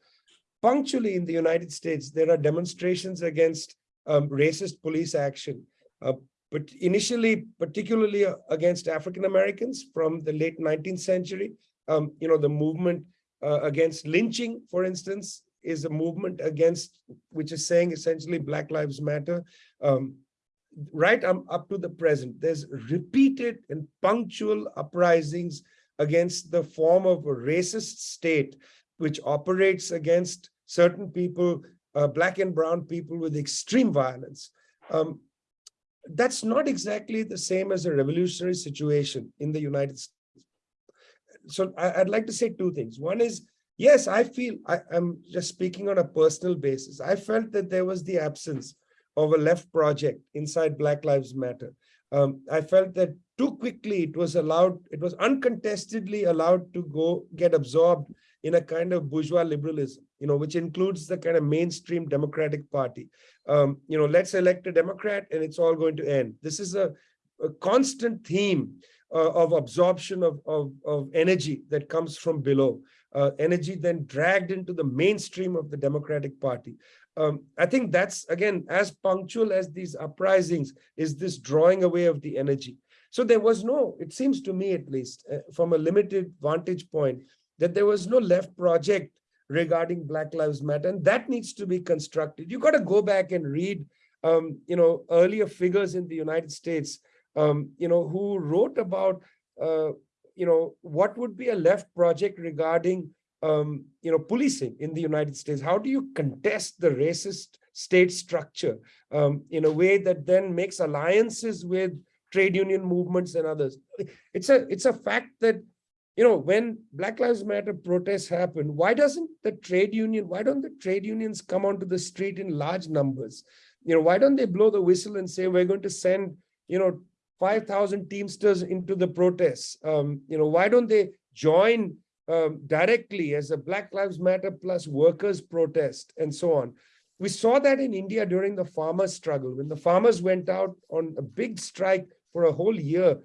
punctually in the United States, there are demonstrations against um, racist police action. Uh, but initially, particularly uh, against African Americans from the late 19th century, um, you know, the movement uh, against lynching, for instance, is a movement against, which is saying essentially Black Lives Matter. Um, right um, up to the present, there's repeated and punctual uprisings against the form of a racist state, which operates against certain people, uh, black and brown people with extreme violence. Um, that's not exactly the same as a revolutionary situation in the United States. So I, would like to say two things. One is, yes, I feel, I, I'm just speaking on a personal basis. I felt that there was the absence of a left project inside Black Lives Matter. Um, I felt that too quickly it was allowed, it was uncontestedly allowed to go get absorbed in a kind of bourgeois liberalism, you know, which includes the kind of mainstream Democratic Party. Um, you know, let's elect a Democrat and it's all going to end. This is a, a constant theme uh, of absorption of, of, of energy that comes from below, uh, energy then dragged into the mainstream of the Democratic Party. Um, I think that's, again, as punctual as these uprisings is this drawing away of the energy. So there was no, it seems to me at least, uh, from a limited vantage point, that there was no left project regarding Black Lives Matter, and that needs to be constructed. You've got to go back and read, um, you know, earlier figures in the United States, um, you know, who wrote about, uh, you know, what would be a left project regarding, um, you know, policing in the United States. How do you contest the racist state structure um, in a way that then makes alliances with trade union movements and others? It's a it's a fact that you know, when Black Lives Matter protests happen, why doesn't the trade union, why don't the trade unions come onto the street in large numbers? You know, why don't they blow the whistle and say, we're going to send, you know, 5,000 Teamsters into the protests? Um, you know, why don't they join um, directly as a Black Lives Matter plus workers protest and so on? We saw that in India during the farmers struggle. When the farmers went out on a big strike for a whole year,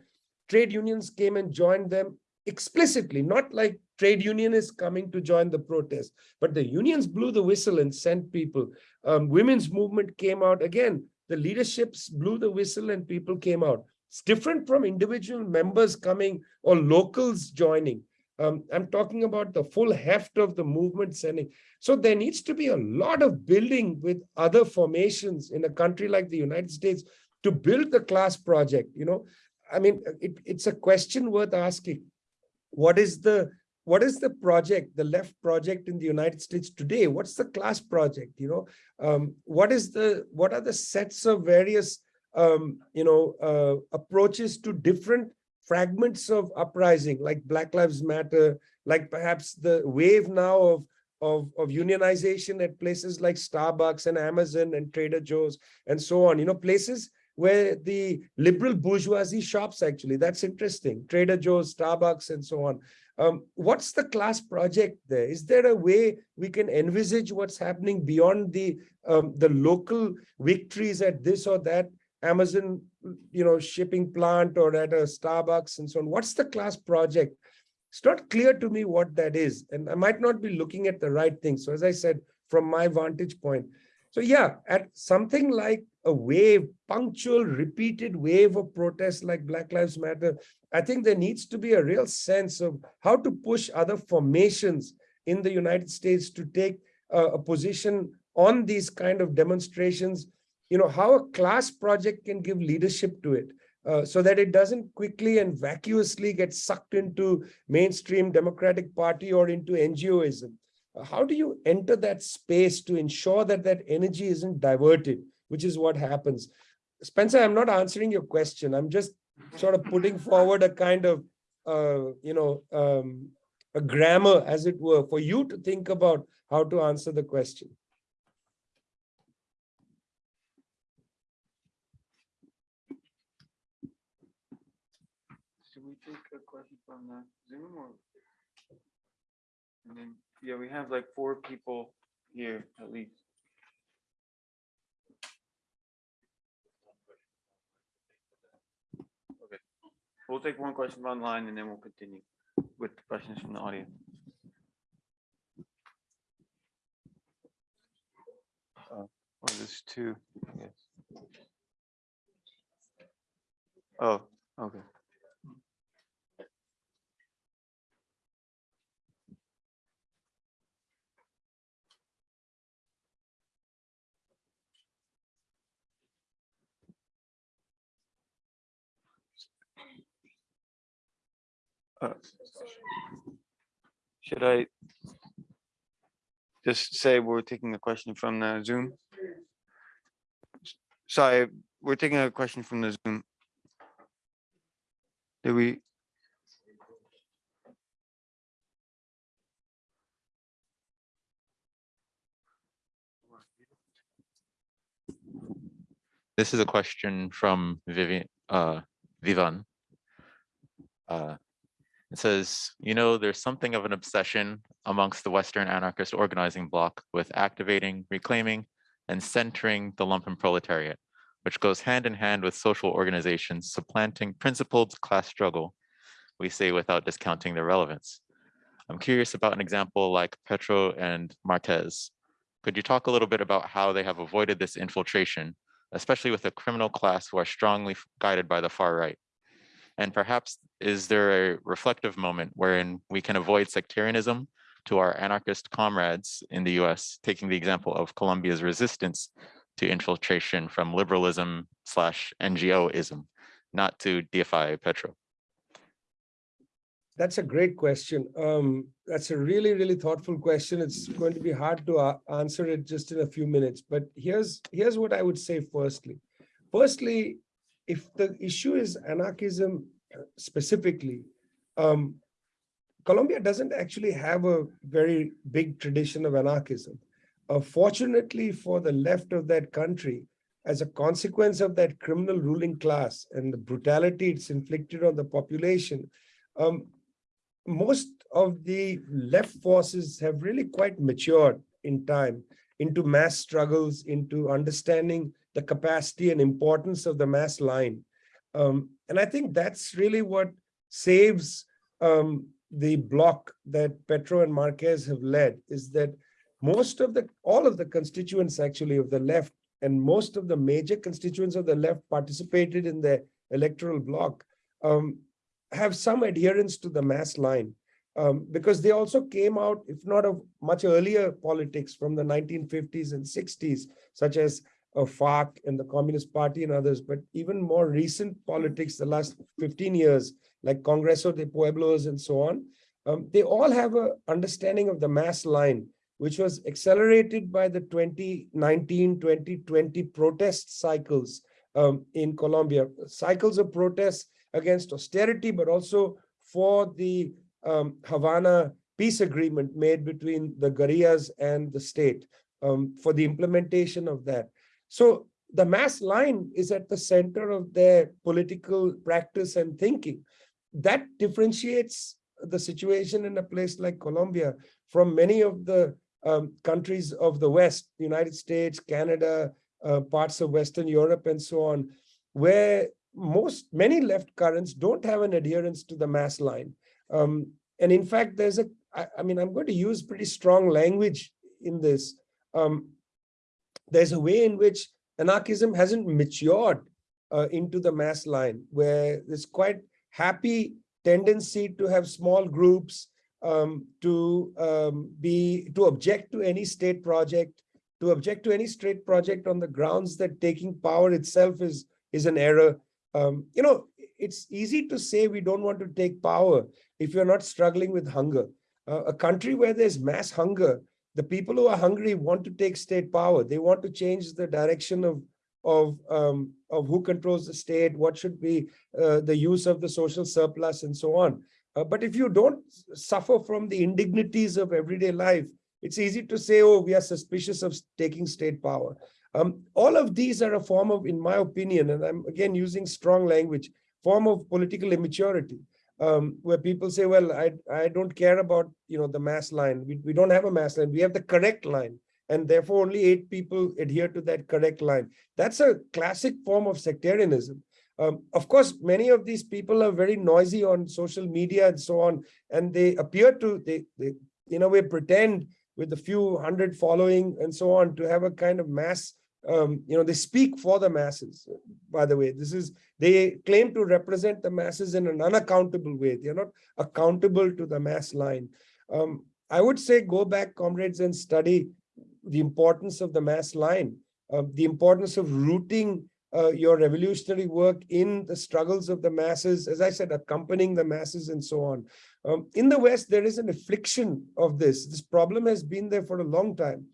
trade unions came and joined them explicitly, not like trade unionists coming to join the protest, but the unions blew the whistle and sent people. Um, women's movement came out again. The leaderships blew the whistle and people came out. It's different from individual members coming or locals joining. Um, I'm talking about the full heft of the movement sending. So there needs to be a lot of building with other formations in a country like the United States to build the class project, you know, I mean, it, it's a question worth asking. What is the what is the project, the left project in the United States today? What's the class project? You know, um, what is the what are the sets of various um, you know uh, approaches to different fragments of uprising, like Black Lives Matter, like perhaps the wave now of of, of unionization at places like Starbucks and Amazon and Trader Joe's and so on, you know, places where the liberal bourgeoisie shops actually, that's interesting, Trader Joe's, Starbucks and so on. Um, what's the class project there? Is there a way we can envisage what's happening beyond the, um, the local victories at this or that Amazon, you know, shipping plant or at a Starbucks and so on? What's the class project? It's not clear to me what that is, and I might not be looking at the right thing. So as I said, from my vantage point. So yeah, at something like a wave, punctual, repeated wave of protests like Black Lives Matter, I think there needs to be a real sense of how to push other formations in the United States to take uh, a position on these kind of demonstrations, you know, how a class project can give leadership to it. Uh, so that it doesn't quickly and vacuously get sucked into mainstream Democratic Party or into NGOism. Uh, how do you enter that space to ensure that that energy isn't diverted, which is what happens? Spencer, I'm not answering your question. I'm just sort of putting forward a kind of, uh, you know, um, a grammar, as it were, for you to think about how to answer the question. Should we take a question from the Zoom or? And then, yeah, we have like four people here at least. Okay, we'll take one question from online and then we'll continue with questions from the audience. Uh, Or this two, I guess. Oh, okay. Should I just say we're taking a question from the Zoom? Sorry, we're taking a question from the Zoom. Did we? This is a question from Vivian, uh, Vivan. Uh, It says, you know, there's something of an obsession amongst the Western anarchist organizing bloc with activating, reclaiming, and centering the lumpen proletariat, which goes hand in hand with social organizations supplanting principled class struggle, we say without discounting their relevance. I'm curious about an example like Petro and Marquez. Could you talk a little bit about how they have avoided this infiltration, especially with a criminal class who are strongly guided by the far right? And perhaps is there a reflective moment wherein we can avoid sectarianism to our anarchist comrades in the US, taking the example of Colombia's resistance to infiltration from liberalism slash NGOism, not to deify Petro? That's a great question. Um, that's a really, really thoughtful question. It's going to be hard to a- answer it just in a few minutes, but here's, here's what I would say firstly. Firstly, if the issue is anarchism uh, specifically, um, Colombia doesn't actually have a very big tradition of anarchism. Uh, fortunately for the left of that country, as a consequence of that criminal ruling class and the brutality it's inflicted on the population, um, most of the left forces have really quite matured in time into mass struggles, into understanding the capacity and importance of the mass line. Um, and I think that's really what saves um, the block that Petro and Marquez have led is that most of the, all of the constituents actually of the left and most of the major constituents of the left participated in the electoral bloc um, have some adherence to the mass line. Um, because they also came out, if not of much earlier politics from the 1950s and 60s, such as of FARC and the Communist Party and others, but even more recent politics, the last 15 years, like Congreso de Pueblos and so on, um, they all have a understanding of the mass line, which was accelerated by the 2019, 2020 protest cycles um, in Colombia, cycles of protests against austerity, but also for the um, Havana peace agreement made between the guerrillas and the state um, for the implementation of that. So the mass line is at the center of their political practice and thinking. That differentiates the situation in a place like Colombia from many of the um, countries of the West, United States, Canada, uh, parts of Western Europe and so on, where most, many left currents don't have an adherence to the mass line. Um, and in fact, there's a, I, I mean, I'm going to use pretty strong language in this. Um, there's a way in which anarchism hasn't matured uh, into the mass line, where there's quite happy tendency to have small groups, um, to um, be, to object to any state project, to object to any state project on the grounds that taking power itself is, is an error. Um, you know, it's easy to say we don't want to take power if you're not struggling with hunger. Uh, a country where there's mass hunger, the people who are hungry want to take state power. They want to change the direction of of um, of who controls the state, what should be uh, the use of the social surplus, and so on. Uh, but if you don't suffer from the indignities of everyday life, it's easy to say, "Oh, we are suspicious of taking state power." Um, all of these are a form of, in my opinion, and I'm again using strong language, form of political immaturity um, where people say, well, I, I don't care about, you know, the mass line. We, we don't have a mass line. We have the correct line. And therefore, only eight people adhere to that correct line. That's a classic form of sectarianism. Um, of course, many of these people are very noisy on social media and so on, and they appear to, they, they in a way, pretend with a few hundred following and so on to have a kind of mass um, you know, they speak for the masses, by the way. This is, they claim to represent the masses in an unaccountable way. They're not accountable to the mass line. Um, I would say go back, comrades, and study the importance of the mass line, uh, the importance of rooting uh, your revolutionary work in the struggles of the masses, as I said, accompanying the masses and so on. Um, in the West, there is an affliction of this. This problem has been there for a long time.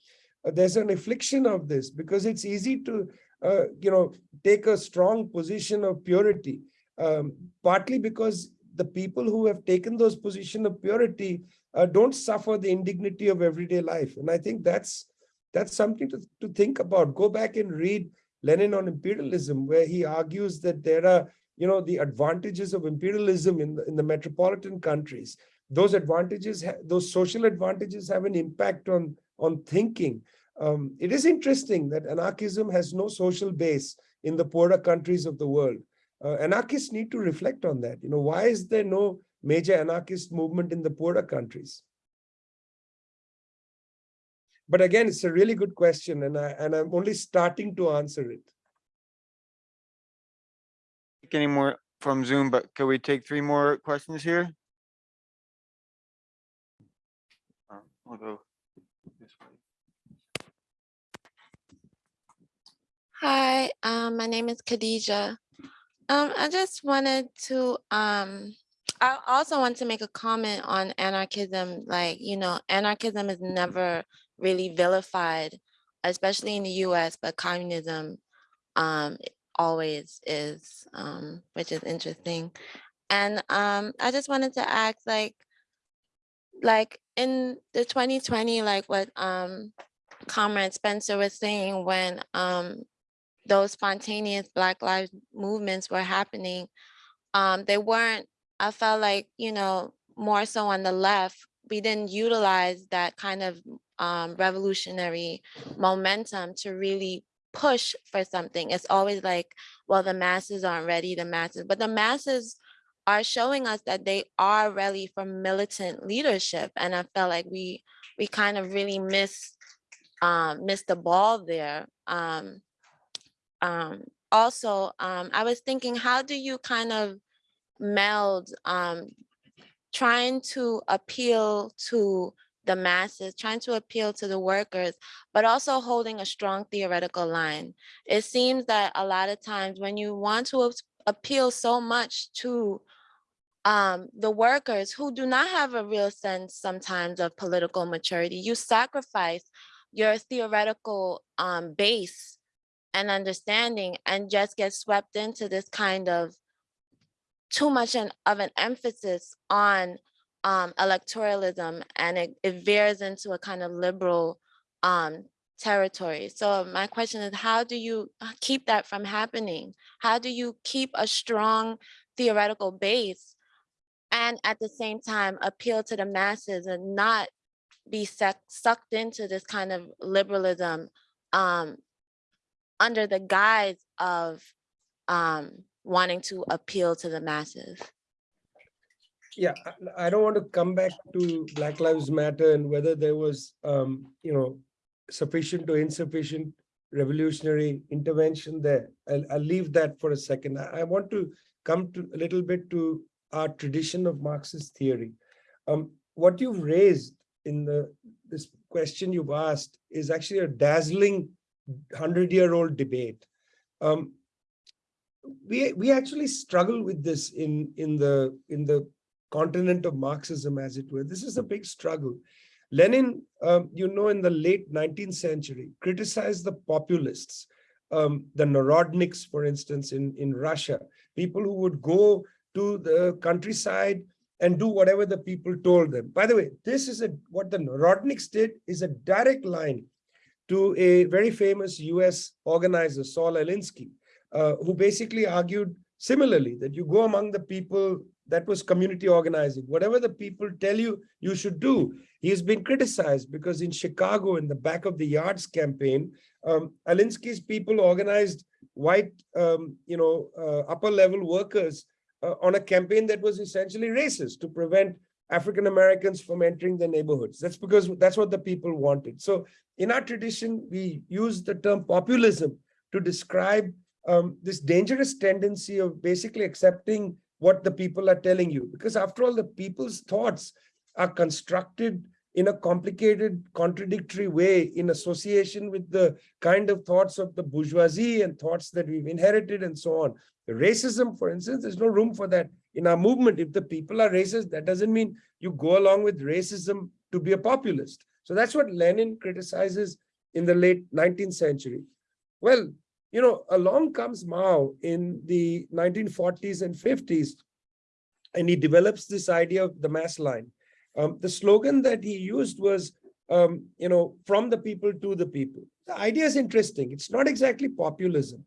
There's an affliction of this because it's easy to, uh, you know, take a strong position of purity, um, partly because the people who have taken those position of purity uh, don't suffer the indignity of everyday life. And I think that's that's something to, to think about. Go back and read Lenin on imperialism, where he argues that there are, you know, the advantages of imperialism in the, in the metropolitan countries. Those advantages, those social advantages have an impact on on thinking. Um, it is interesting that anarchism has no social base in the poorer countries of the world. Uh, anarchists need to reflect on that. You know, why is there no major anarchist movement in the poorer countries? But again, it's a really good question, and I and I'm only starting to answer it. Any more from Zoom, but can we take three more questions here? I'll go this way. Hi, um, my name is Khadija. Um, I just wanted to, um, I also want to make a comment on anarchism. Like, you know, anarchism is never really vilified, especially in the US, but communism um, always is, um, which is interesting. And um, I just wanted to ask, like, like in the 2020, like what Comrade Spencer was saying, when um, those spontaneous Black Lives movements were happening, um, they weren't, I felt like, you know, more so on the left, we didn't utilize that kind of um, revolutionary momentum to really push for something. It's always like, well, the masses aren't ready, the masses, but the masses are showing us that they are ready for militant leadership. And I felt like we we kind of really miss um, missed the ball there. Um, um, also, um, I was thinking, how do you kind of meld um, trying to appeal to the masses, trying to appeal to the workers, but also holding a strong theoretical line. It seems that a lot of times when you want to appeal so much to um, the workers who do not have a real sense sometimes of political maturity, you sacrifice your theoretical um, base and understanding and just get swept into this kind of too much an, of an emphasis on um, electoralism and it, it veers into a kind of liberal um, territory. So my question is, how do you uh, keep that from happening? How do you keep a strong theoretical base and at the same time appeal to the masses and not be sucked into this kind of liberalism um, under the guise of um, wanting to appeal to the masses? Yeah, I- don't want to come back to Black Lives Matter and whether there was, um, you know, sufficient or insufficient revolutionary intervention there. I'll, I'll leave that for a second. I, I want to come to a little bit to our tradition of Marxist theory. Um, what you've raised in the this question you've asked is actually a dazzling hundred-year-old debate. Um, we we actually struggle with this in in the in the continent of Marxism, as it were. This is a big struggle. Lenin, um, you know, in the late 19th century, criticized the populists, um, the Narodniks, for instance, in, in Russia, people who would go to the countryside and do whatever the people told them. By the way, this is a what the Narodniks did is a direct line to a very famous US organizer, Saul Alinsky, uh, who basically argued similarly that you go among the people that was community organizing. Whatever the people tell you, you should do. He has been criticized because in Chicago, in the back of the yards campaign, um, Alinsky's people organized white, um, you know, uh, upper level workers uh, on a campaign that was essentially racist to prevent African Americans from entering the neighborhoods. That's because that's what the people wanted. So in our tradition, we use the term populism to describe um, this dangerous tendency of basically accepting what the people are telling you. Because after all, the people's thoughts are constructed in a complicated, contradictory way in association with the kind of thoughts of the bourgeoisie and thoughts that we've inherited and so on. The racism, for instance, there's no room for that in our movement. If the people are racist, that doesn't mean you go along with racism to be a populist. So that's what Lenin criticizes in the late 19th century. Well, you know, along comes Mao in the 1940s and 50s, and he develops this idea of the mass line. Um, the slogan that he used was, um, you know, from the people to the people. The idea is interesting. It's not exactly populism.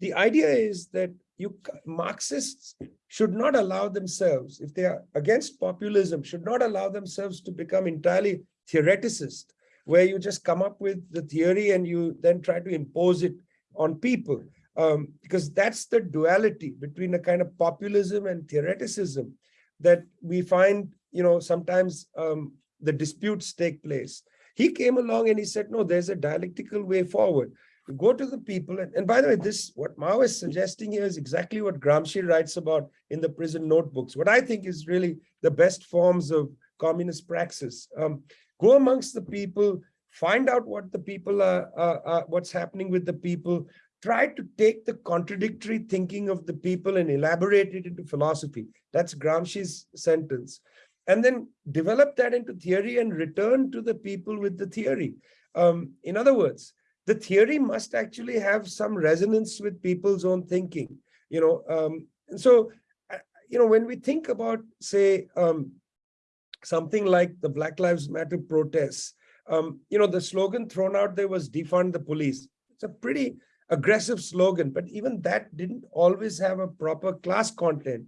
The idea is that you Marxists should not allow themselves, if they are against populism, should not allow themselves to become entirely theoreticist, where you just come up with the theory and you then try to impose it on people. Um, because that's the duality between a kind of populism and theoreticism that we find, you know, sometimes um, the disputes take place. He came along and he said, no, there's a dialectical way forward. Go to the people. And, and by the way, this, what Mao is suggesting here is exactly what Gramsci writes about in the prison notebooks. What I think is really the best forms of communist praxis. Um, go amongst the people, find out what the people are, what's happening with the people, try to take the contradictory thinking of the people and elaborate it into philosophy. That's Gramsci's sentence. And then develop that into theory and return to the people with the theory. Um, in other words, the theory must actually have some resonance with people's own thinking. You know, um, and so, uh, you know, when we think about, say, um, something like the Black Lives Matter protests, um, you know, the slogan thrown out there was defund the police. It's a pretty aggressive slogan, but even that didn't always have a proper class content.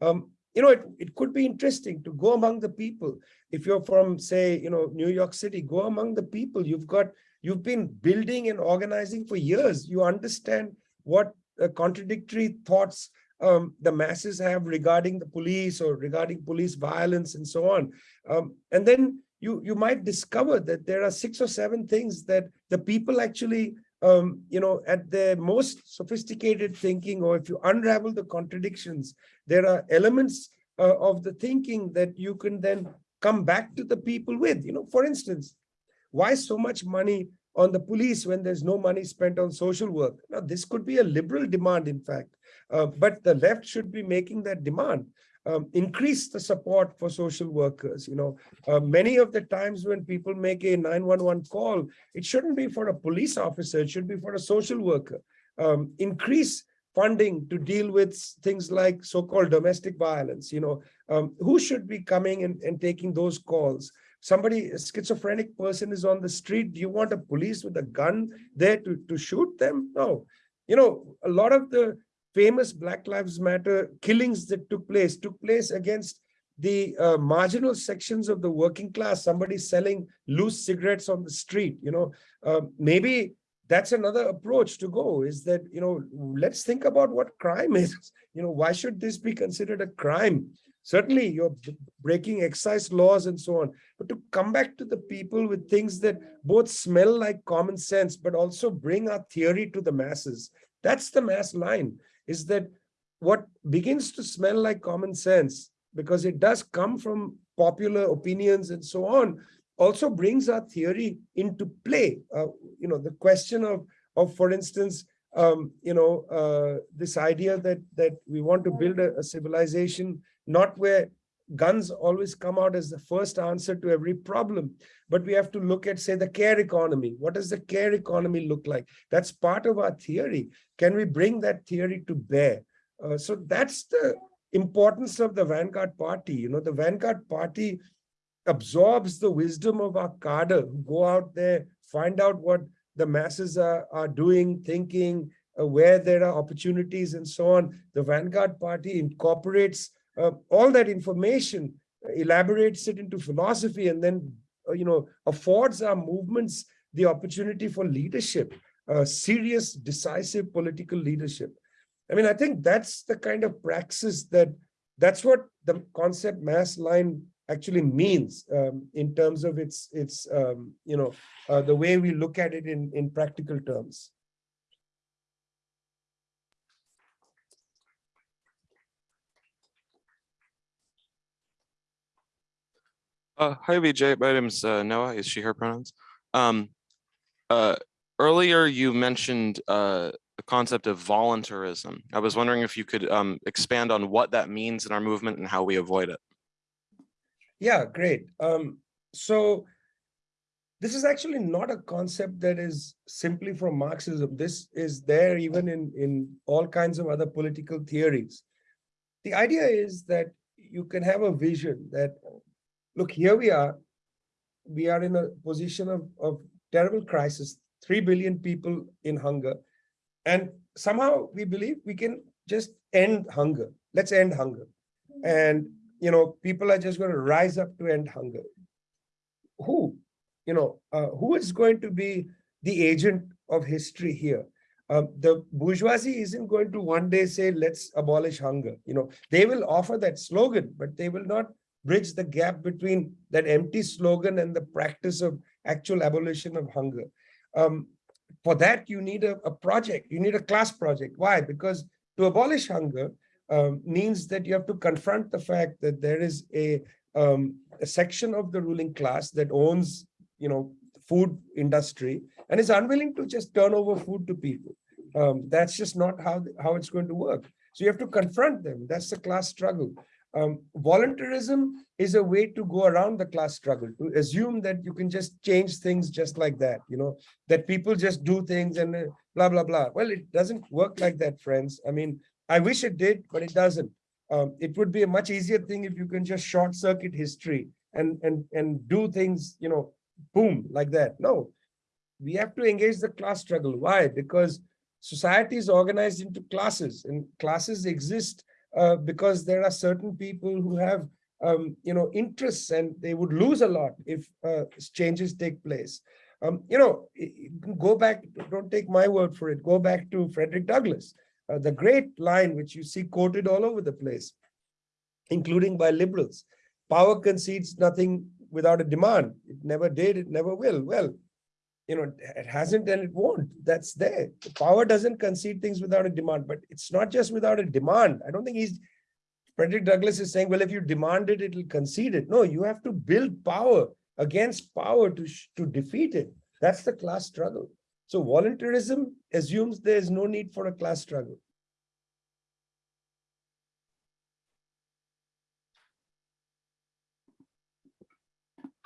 Um, you know, it, it could be interesting to go among the people. If you're from, say, you know, New York City, go among the people. You've got, you've been building and organizing for years. You understand what uh, contradictory thoughts um, the masses have regarding the police or regarding police violence and so on. Um, and then you, you might discover that there are six or seven things that the people actually um, you know, at their most sophisticated thinking, or if you unravel the contradictions, there are elements uh, of the thinking that you can then come back to the people with, you know, for instance, why so much money on the police when there's no money spent on social work? Now, this could be a liberal demand, in fact, uh, but the left should be making that demand. Um, increase the support for social workers. You know, uh, many of the times when people make a 911 call, it shouldn't be for a police officer, it should be for a social worker. Um, increase funding to deal with things like so-called domestic violence. You know, um, who should be coming and, and taking those calls? Somebody, a schizophrenic person is on the street. Do you want a police with a gun there to, to shoot them? No. You know, a lot of the famous Black Lives Matter killings that took place, took place against the uh, marginal sections of the working class, somebody selling loose cigarettes on the street, you know, uh, maybe that's another approach to go is that, you know, let's think about what crime <laughs> is. You know, why should this be considered a crime? Certainly you're breaking excise laws and so on, but to come back to the people with things that both smell like common sense, but also bring our theory to the masses. That's the mass line is that what begins to smell like common sense, because it does come from popular opinions and so on, also brings our theory into play. Uh, you know, the question of, of for instance, um, you know, uh, this idea that that we want to build a, a civilization not where guns always come out as the first answer to every problem, but we have to look at, say, the care economy. What does the care economy look like? That's part of our theory. Can we bring that theory to bear? Uh, so that's the importance of the Vanguard Party. You know, the Vanguard Party absorbs the wisdom of our cadre go out there, find out what the masses are, are doing, thinking, uh, where there are opportunities and so on. The Vanguard Party incorporates uh, all that information, elaborates it into philosophy, and then, uh, you know, affords our movements the opportunity for leadership, uh, serious, decisive political leadership. I mean, I think that's the kind of praxis that that's what the concept mass line actually means um, in terms of its its um, you know uh, the way we look at it in in practical terms. Uh, hi, Vijay. My name's uh, Noah. Is she her pronouns? Um, uh, earlier, you mentioned uh, the concept of voluntarism. I was wondering if you could um, expand on what that means in our movement and how we avoid it. Yeah, great. Um, so this is actually not a concept that is simply from Marxism. This is there even in, in all kinds of other political theories. The idea is that you can have a vision that, look, here we are. We are in a position of, of terrible crisis, 3 billion people in hunger. And somehow we believe we can just end hunger. Let's end hunger. And you know, people are just going to rise up to end hunger. Who, you know, uh, who is going to be the agent of history here? Um, the bourgeoisie isn't going to one day say, let's abolish hunger. You know, they will offer that slogan, but they will not bridge the gap between that empty slogan and the practice of actual abolition of hunger. Um, for that, you need a, a project, you need a class project. Why? Because to abolish hunger, um, means that you have to confront the fact that there is a, um, a section of the ruling class that owns, you know, food industry and is unwilling to just turn over food to people. Um, that's just not how, how it's going to work. So you have to confront them. That's the class struggle. Um, voluntarism is a way to go around the class struggle, to assume that you can just change things just like that, you know, that people just do things and uh, blah, blah, blah. Well, it doesn't work like that, friends. I mean, I wish it did, but it doesn't. Um, it would be a much easier thing if you can just short circuit history and, and, and do things, you know, boom, like that. No, we have to engage the class struggle. Why? Because society is organized into classes and classes exist uh, because there are certain people who have, um, you know, interests and they would lose a lot if uh, changes take place. Um, you know, go back, don't take my word for it, go back to Frederick Douglass uh, the great line which you see quoted all over the place, including by liberals. Power concedes nothing without a demand. It never did, it never will. Well, you know, it hasn't and it won't. That's there. The power doesn't concede things without a demand, but it's not just without a demand. I don't think he's Frederick Douglass is saying, well, if you demand it, it'll concede it. No, you have to build power against power to, to defeat it. That's the class struggle. So voluntarism assumes there is no need for a class struggle.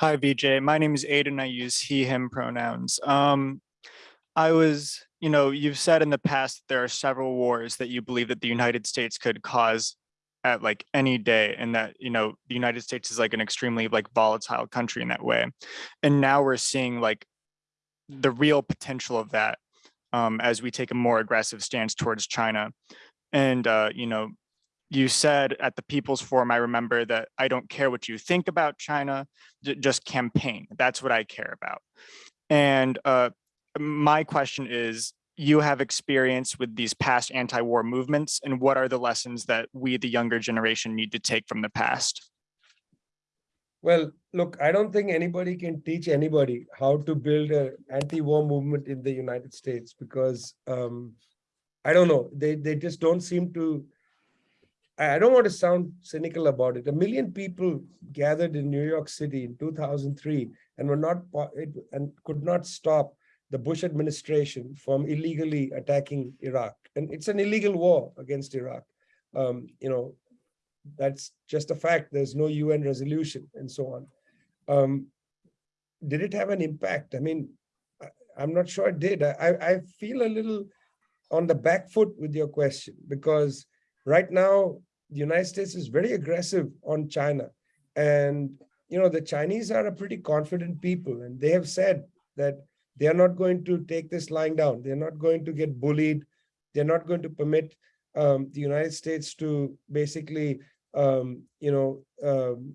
Hi, Vijay. My name is Aiden. I use he, him pronouns. Um, I was, you know, you've said in the past there are several wars that you believe that the United States could cause at like any day and that, you know, the United States is like an extremely like volatile country in that way. And now we're seeing like the real potential of that um, as we take a more aggressive stance towards China. And, uh, you know, you said at the People's Forum, I remember that I don't care what you think about China, just campaign. That's what I care about. And uh, my question is, you have experience with these past anti-war movements, and what are the lessons that we, the younger generation, need to take from the past? Well, look, I don't think anybody can teach anybody how to build an anti-war movement in the United States because um, I don't know, they, they just don't seem to I don't want to sound cynical about it. A million people gathered in New York City in 2003 and were not and could not stop the Bush administration from illegally attacking Iraq. And it's an illegal war against Iraq. Um, you know, that's just a fact. There's no UN resolution and so on. Um, did it have an impact? I mean, I, I'm not sure it did. I I feel a little on the back foot with your question because right now the United States is very aggressive on China. And, you know, the Chinese are a pretty confident people and they have said that they are not going to take this lying down. They're not going to get bullied. They're not going to permit um, the United States to basically, um, you know, um,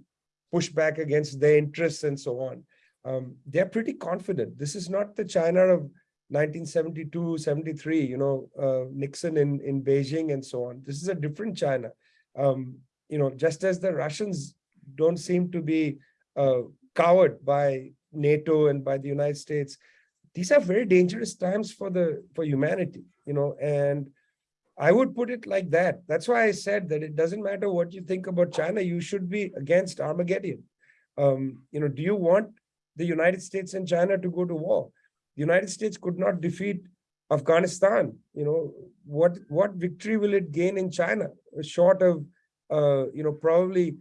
push back against their interests and so on. Um, they're pretty confident. This is not the China of 1972, 73, you know, uh, Nixon in, in Beijing and so on. This is a different China. Um, you know, just as the Russians don't seem to be uh, cowered by NATO and by the United States, these are very dangerous times for the for humanity, you know, and I would put it like that. That's why I said that it doesn't matter what you think about China, you should be against Armageddon. Um, you know, do you want the United States and China to go to war? The United States could not defeat Afghanistan. You know, what what victory will it gain in China? Short of, uh, you know, probably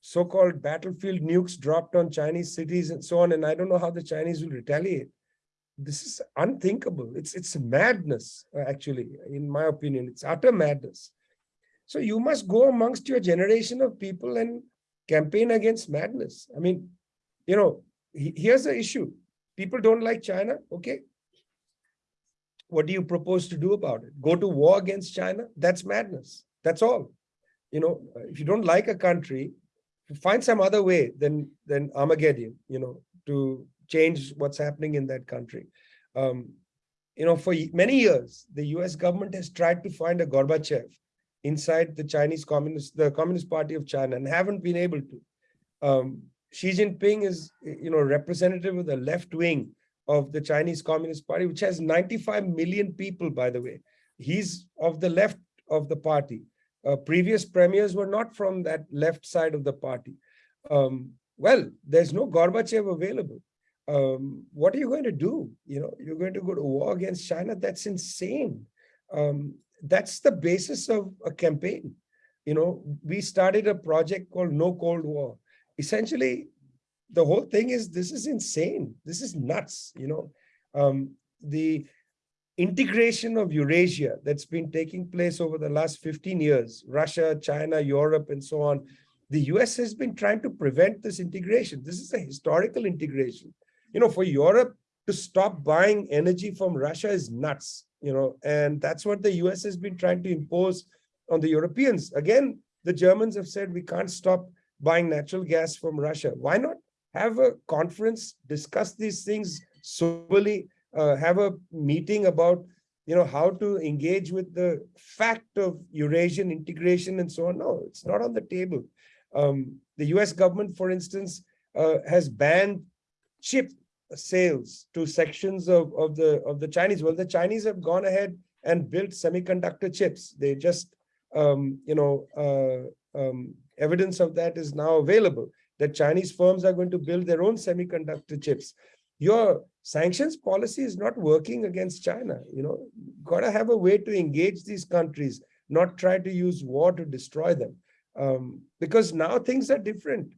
so-called battlefield nukes dropped on Chinese cities and so on. And I don't know how the Chinese will retaliate. This is unthinkable. It's it's madness, uh, actually, in my opinion. It's utter madness. So you must go amongst your generation of people and campaign against madness. I mean, you know, he- here's the issue. People don't like China, okay? What do you propose to do about it? Go to war against China? That's madness. That's all. You know, if you don't like a country, find some other way than than Armageddon, you know, to change what's happening in that country. Um, you know, for many years, the US government has tried to find a Gorbachev inside the Chinese Communist, the Communist Party of China and haven't been able to. Um, Xi Jinping is, you know, representative of the left wing of the Chinese Communist Party, which has 95 million people, by the way. He's of the left of the party. Uh, previous premiers were not from that left side of the party. Um, well, there's no Gorbachev available. Um, what are you going to do? You know, you're going to go to war against China? That's insane. Um, that's the basis of a campaign. You know, we started a project called No Cold War. Essentially, the whole thing is this is insane. This is nuts. You know, um, the integration of Eurasia that's been taking place over the last 15 years, Russia, China, Europe, and so on. The US has been trying to prevent this integration. This is a historical integration. You know, for Europe to stop buying energy from Russia is nuts, you know, and that's what the US has been trying to impose on the Europeans. Again, the Germans have said we can't stop buying natural gas from Russia. Why not have a conference, discuss these things soberly, uh, have a meeting about you know how to engage with the fact of Eurasian integration and so on. No, it's not on the table. Um, the US government, for instance, uh, has banned chip sales to sections of, of the of the Chinese. Well, the Chinese have gone ahead and built semiconductor chips. They just um, you know uh, um, evidence of that is now available, that Chinese firms are going to build their own semiconductor chips. Your sanctions policy is not working against China, you know, gotta have a way to engage these countries, not try to use war to destroy them. Um, because now things are different.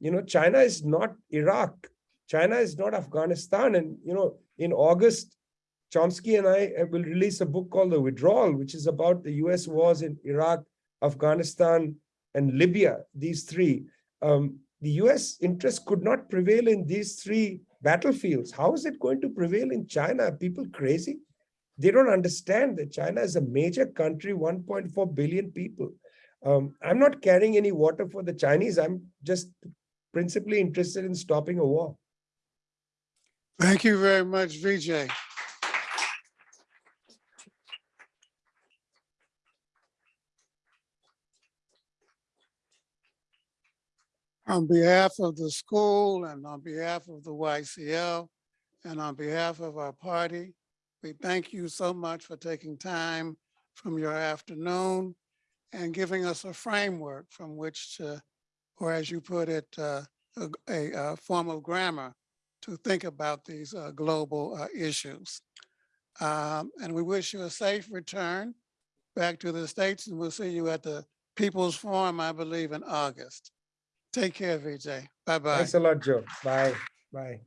You know, China is not Iraq. China is not Afghanistan. And, you know, in August, Chomsky and I uh, will release a book called The Withdrawal, which is about the US wars in Iraq, Afghanistan, and Libya, these three. Um, the US interest could not prevail in these three battlefields. How is it going to prevail in China? Are people crazy? They don't understand that China is a major country, 1.4 billion people. Um, I'm not carrying any water for the Chinese. I'm just principally interested in stopping a war. Thank you very much, Vijay. On behalf of the school and on behalf of the YCL and on behalf of our party, we thank you so much for taking time from your afternoon and giving us a framework from which to, or as you put it, uh, a, a, form of grammar to think about these uh, global uh, issues. Um, And we wish you a safe return back to the States and we'll see you at the People's Forum, I believe, in August. Take care, Vijay. Bye-bye. Thanks a lot, Joe. Bye. Bye.